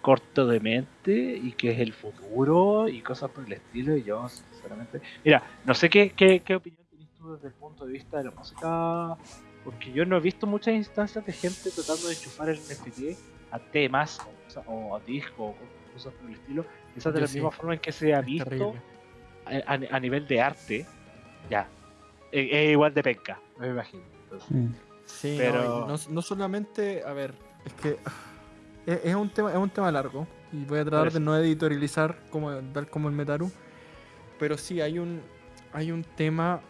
corto de mente y que es el futuro y cosas por el estilo. Y yo sinceramente mira no sé qué, qué, opinión tienes tú desde el punto de vista de la música porque yo no he visto muchas instancias de gente tratando de enchufar el NFT a temas o, a discos o cosas por el estilo. Esa de la misma forma en que se ha visto a, nivel de arte ya es igual de penca me imagino. Mm. Sí, pero no, solamente, a ver, es que (sighs) es, un tema es un tema largo y voy a tratar de no editorializar como tal como el Metaru, pero sí hay un hay un tema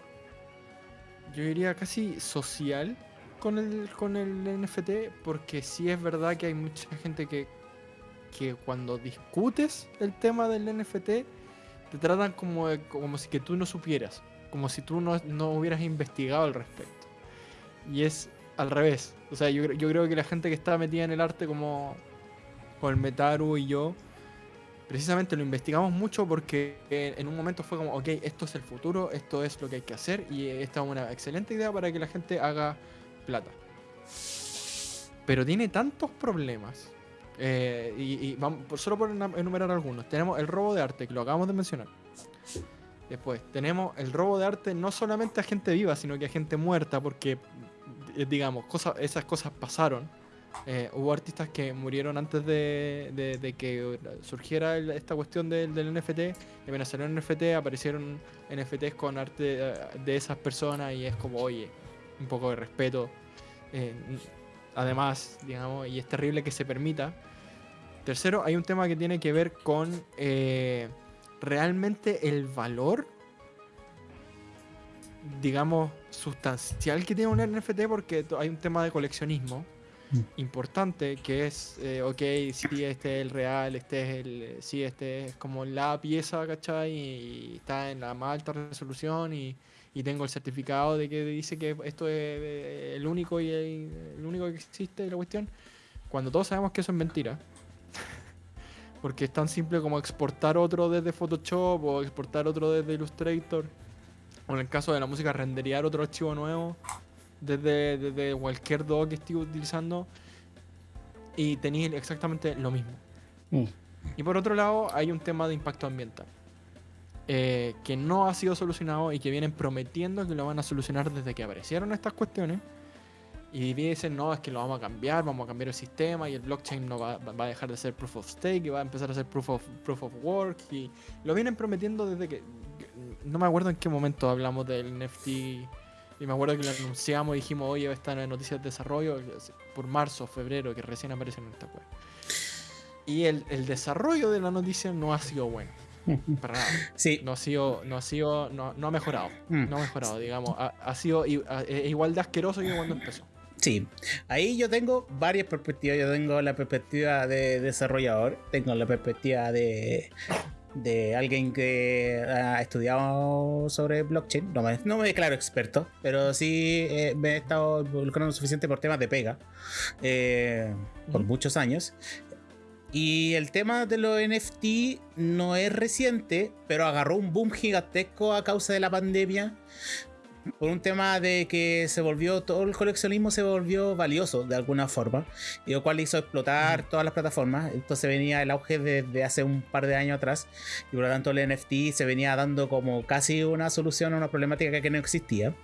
yo diría casi social con el con el NFT porque sí es verdad que hay mucha gente que que cuando discutes el tema del NFT te tratan como, como si que tú no supieras como si tú no, no hubieras investigado al respecto. Y es al revés. O sea, yo, yo creo que la gente que está metida en el arte como con el Metaru y yo, precisamente lo investigamos mucho porque en un momento fue como, ok, esto es el futuro, esto es lo que hay que hacer y esta es una excelente idea para que la gente haga plata. Pero tiene tantos problemas. Eh, y, y vamos, solo por enumerar algunos. Tenemos el robo de arte, que lo acabamos de mencionar. Después, tenemos el robo de arte no solamente a gente viva, sino que a gente muerta, porque, eh, digamos, cosas, esas cosas pasaron. Eh, hubo artistas que murieron antes de, que surgiera esta cuestión del, NFT. Y apenas salió el NFT, aparecieron NFTs con arte eh, de esas personas y es como, oye, un poco de respeto. además, digamos, y es terrible que se permita. Tercero, hay un tema que tiene que ver con realmente el valor, digamos, sustancial que tiene un NFT porque hay un tema de coleccionismo mm. importante que es, eh, ok, si este es el real, este es el, si este es como la pieza, ¿cachai? Y está en la más alta resolución y, tengo el certificado de que dice que esto es eh, el único y el, único que existe la cuestión. Cuando todos sabemos que eso es mentira, porque es tan simple como exportar otro desde Photoshop o exportar otro desde Illustrator. O en el caso de la música, renderear otro archivo nuevo desde, cualquier DOC que esté utilizando. Y tenéis exactamente lo mismo. Mm. Y por otro lado, hay un tema de impacto ambiental. Eh, que no ha sido solucionado y que vienen prometiendo que lo van a solucionar desde que aparecieron estas cuestiones. Y dicen, no, es que lo vamos a cambiar, vamos a cambiar el sistema y el blockchain no va, va, a dejar de ser proof of stake y va a empezar a ser proof of, proof of work. Y lo vienen prometiendo desde que... No me acuerdo en qué momento hablamos del NFT y me acuerdo que lo anunciamos y dijimos, oye, está en noticias de desarrollo por marzo, febrero, que recién aparece en esta web. Y el, el desarrollo de la noticia no ha sido bueno. (laughs) Para nada. Sí. No ha sido, no ha sido, no, no ha mejorado. Mm. No ha mejorado, digamos. Ha, ha sido igual de asqueroso que cuando empezó. Sí, ahí yo tengo varias perspectivas. Yo tengo la perspectiva de desarrollador, tengo la perspectiva de, de alguien que ha estudiado sobre blockchain. No me, no me declaro experto, pero sí eh, me he estado involucrando suficiente por temas de pega eh, por muchos años. Y el tema de los NFT no es reciente, pero agarró un boom gigantesco a causa de la pandemia por un tema de que se volvió, todo el coleccionismo se volvió valioso de alguna forma, y lo cual hizo explotar todas las plataformas. Entonces venía el auge desde hace un par de años atrás, y por lo tanto el NFT se venía dando como casi una solución a una problemática que no existía.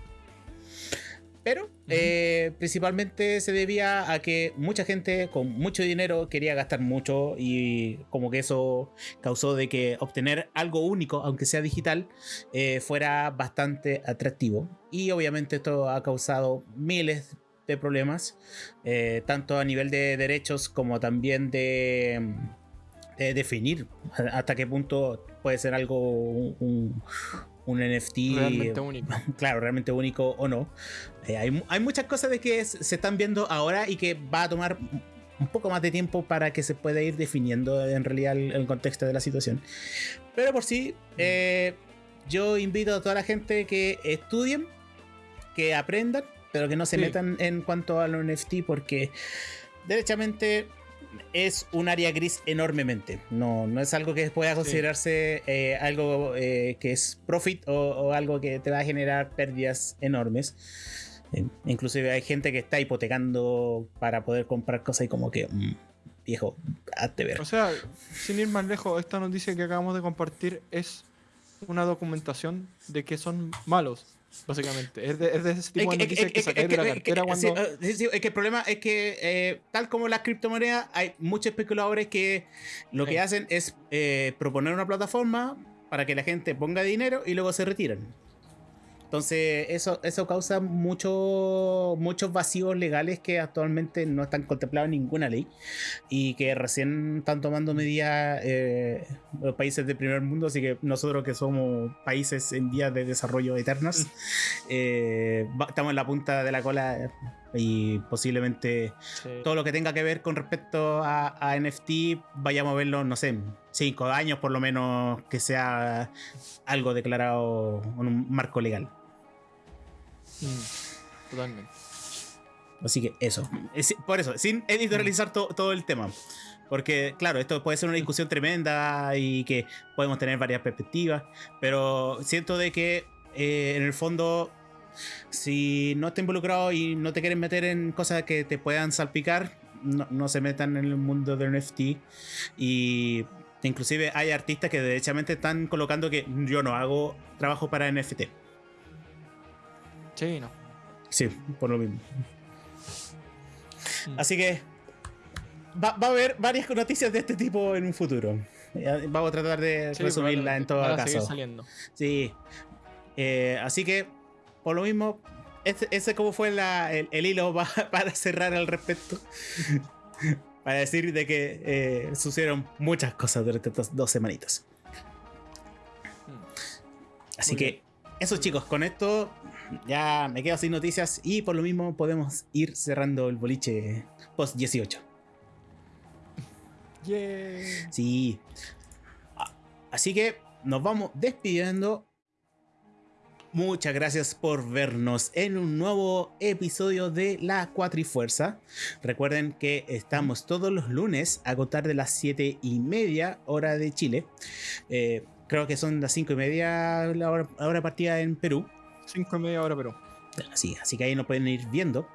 Pero eh, principalmente se debía a que mucha gente con mucho dinero quería gastar mucho y como que eso causó de que obtener algo único, aunque sea digital, eh, fuera bastante atractivo. Y obviamente esto ha causado miles de problemas, eh, tanto a nivel de derechos como también de, definir hasta qué punto puede ser algo un, un NFT realmente (laughs) único. Claro, realmente único o no. Eh, hay, muchas cosas de que se están viendo ahora y que va a tomar un poco más de tiempo para que se pueda ir definiendo en realidad el, contexto de la situación. Pero por sí, eh, yo invito a toda la gente que estudien, que aprendan, pero que no se metan en cuanto a los NFT porque derechamente es un área gris enormemente. No, no es algo que pueda considerarse eh, algo eh, que es profit o, algo que te va a generar pérdidas enormes. Eh, inclusive hay gente que está hipotecando para poder comprar cosas y como que, mm, viejo, hazte ver. O sea, sin ir más lejos, esta noticia que acabamos de compartir es una documentación de que son malos básicamente. Es de, ese tipo de noticias que, que de la cartera cuando... es que el problema es que, eh, tal como las criptomonedas, hay muchos especuladores que lo que hacen es eh, proponer una plataforma para que la gente ponga dinero y luego se retiran. Entonces, eso, eso causa mucho, muchos vacíos legales que actualmente no están contemplados en ninguna ley y que recién están tomando medidas eh, los países del primer mundo. Así que nosotros, que somos países en vías de desarrollo eternas, (laughs) eh, estamos en la punta de la cola y posiblemente todo lo que tenga que ver con respecto a, a, NFT vayamos a verlo, no sé, cinco años por lo menos que sea algo declarado en un marco legal. Mm, totalmente. Así que eso. por eso, sin editorializar todo el tema. Porque, claro, esto puede ser una discusión tremenda y que podemos tener varias perspectivas. Pero siento de que eh, en el fondo, si no estás involucrado y no te quieren meter en cosas que te puedan salpicar, no, se metan en el mundo del NFT. Y inclusive hay artistas que derechamente están colocando que yo no hago trabajo para NFT. Sí, no. Sí, por lo mismo. Mm. Así que va, a haber varias noticias de este tipo en un futuro. Vamos a tratar de resumirla en todo caso. Saliendo. Sí. Eh, así que, por lo mismo, ese, ese como fue el, hilo (laughs) para cerrar al respecto. (laughs) para decir de que eh, sucedieron muchas cosas durante estas dos semanitas. Mm. Así que, eso chicos, con esto ya me quedo sin noticias y por lo mismo podemos ir cerrando el boliche post 18. Yeah. Sí. Así que nos vamos despidiendo. Muchas gracias por vernos en un nuevo episodio de La Cuatrifuerza. Recuerden que estamos todos los lunes a contar de las 7 y media hora de Chile. Eh, creo que son las 5 y media la hora partida en Perú. 5 y media hora, pero. Así, así que ahí nos pueden ir viendo.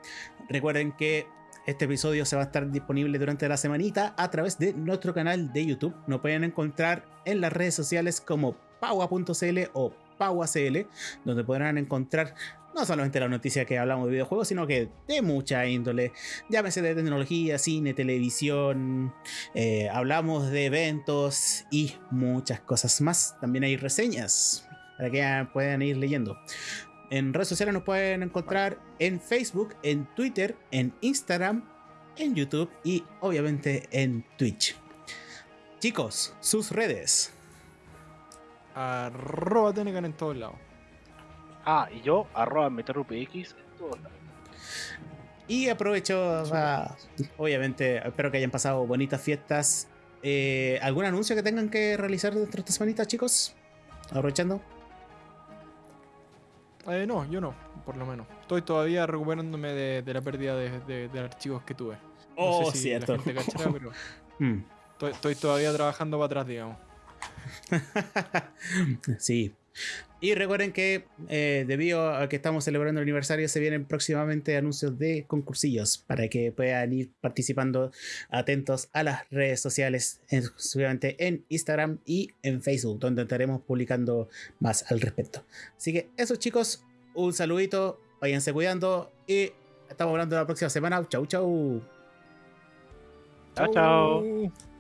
Recuerden que este episodio se va a estar disponible durante la semanita a través de nuestro canal de YouTube. Nos pueden encontrar en las redes sociales como paua.cl o pauacl, donde podrán encontrar no solamente la noticia que hablamos de videojuegos, sino que de mucha índole. Llámese de tecnología, cine, televisión, eh, hablamos de eventos y muchas cosas más. También hay reseñas para que puedan ir leyendo. En redes sociales nos pueden encontrar en Facebook, en Twitter, en Instagram, en YouTube y obviamente en Twitch. Chicos, sus redes. Arroba Tenecan en todos lados. Ah, y yo, arroba MeterUPX en todos lados. Y aprovecho, obviamente, espero que hayan pasado bonitas fiestas. Eh, ¿Algún anuncio que tengan que realizar dentro de esta semanita, chicos? Aprovechando. Eh, no, yo no, por lo menos. Estoy todavía recuperándome de, la pérdida de, archivos que tuve. oh, cierto. pero (laughs) mm. estoy, todavía trabajando para atrás, digamos. (laughs) sí. Y recuerden que eh, debido a que estamos celebrando el aniversario, se vienen próximamente anuncios de concursillos para que puedan ir participando atentos a las redes sociales, exclusivamente en Instagram y en Facebook, donde estaremos publicando más al respecto. Así que eso chicos, un saludito, váyanse cuidando y Estamos hablando la próxima semana. Chau, chau. Chao, chao.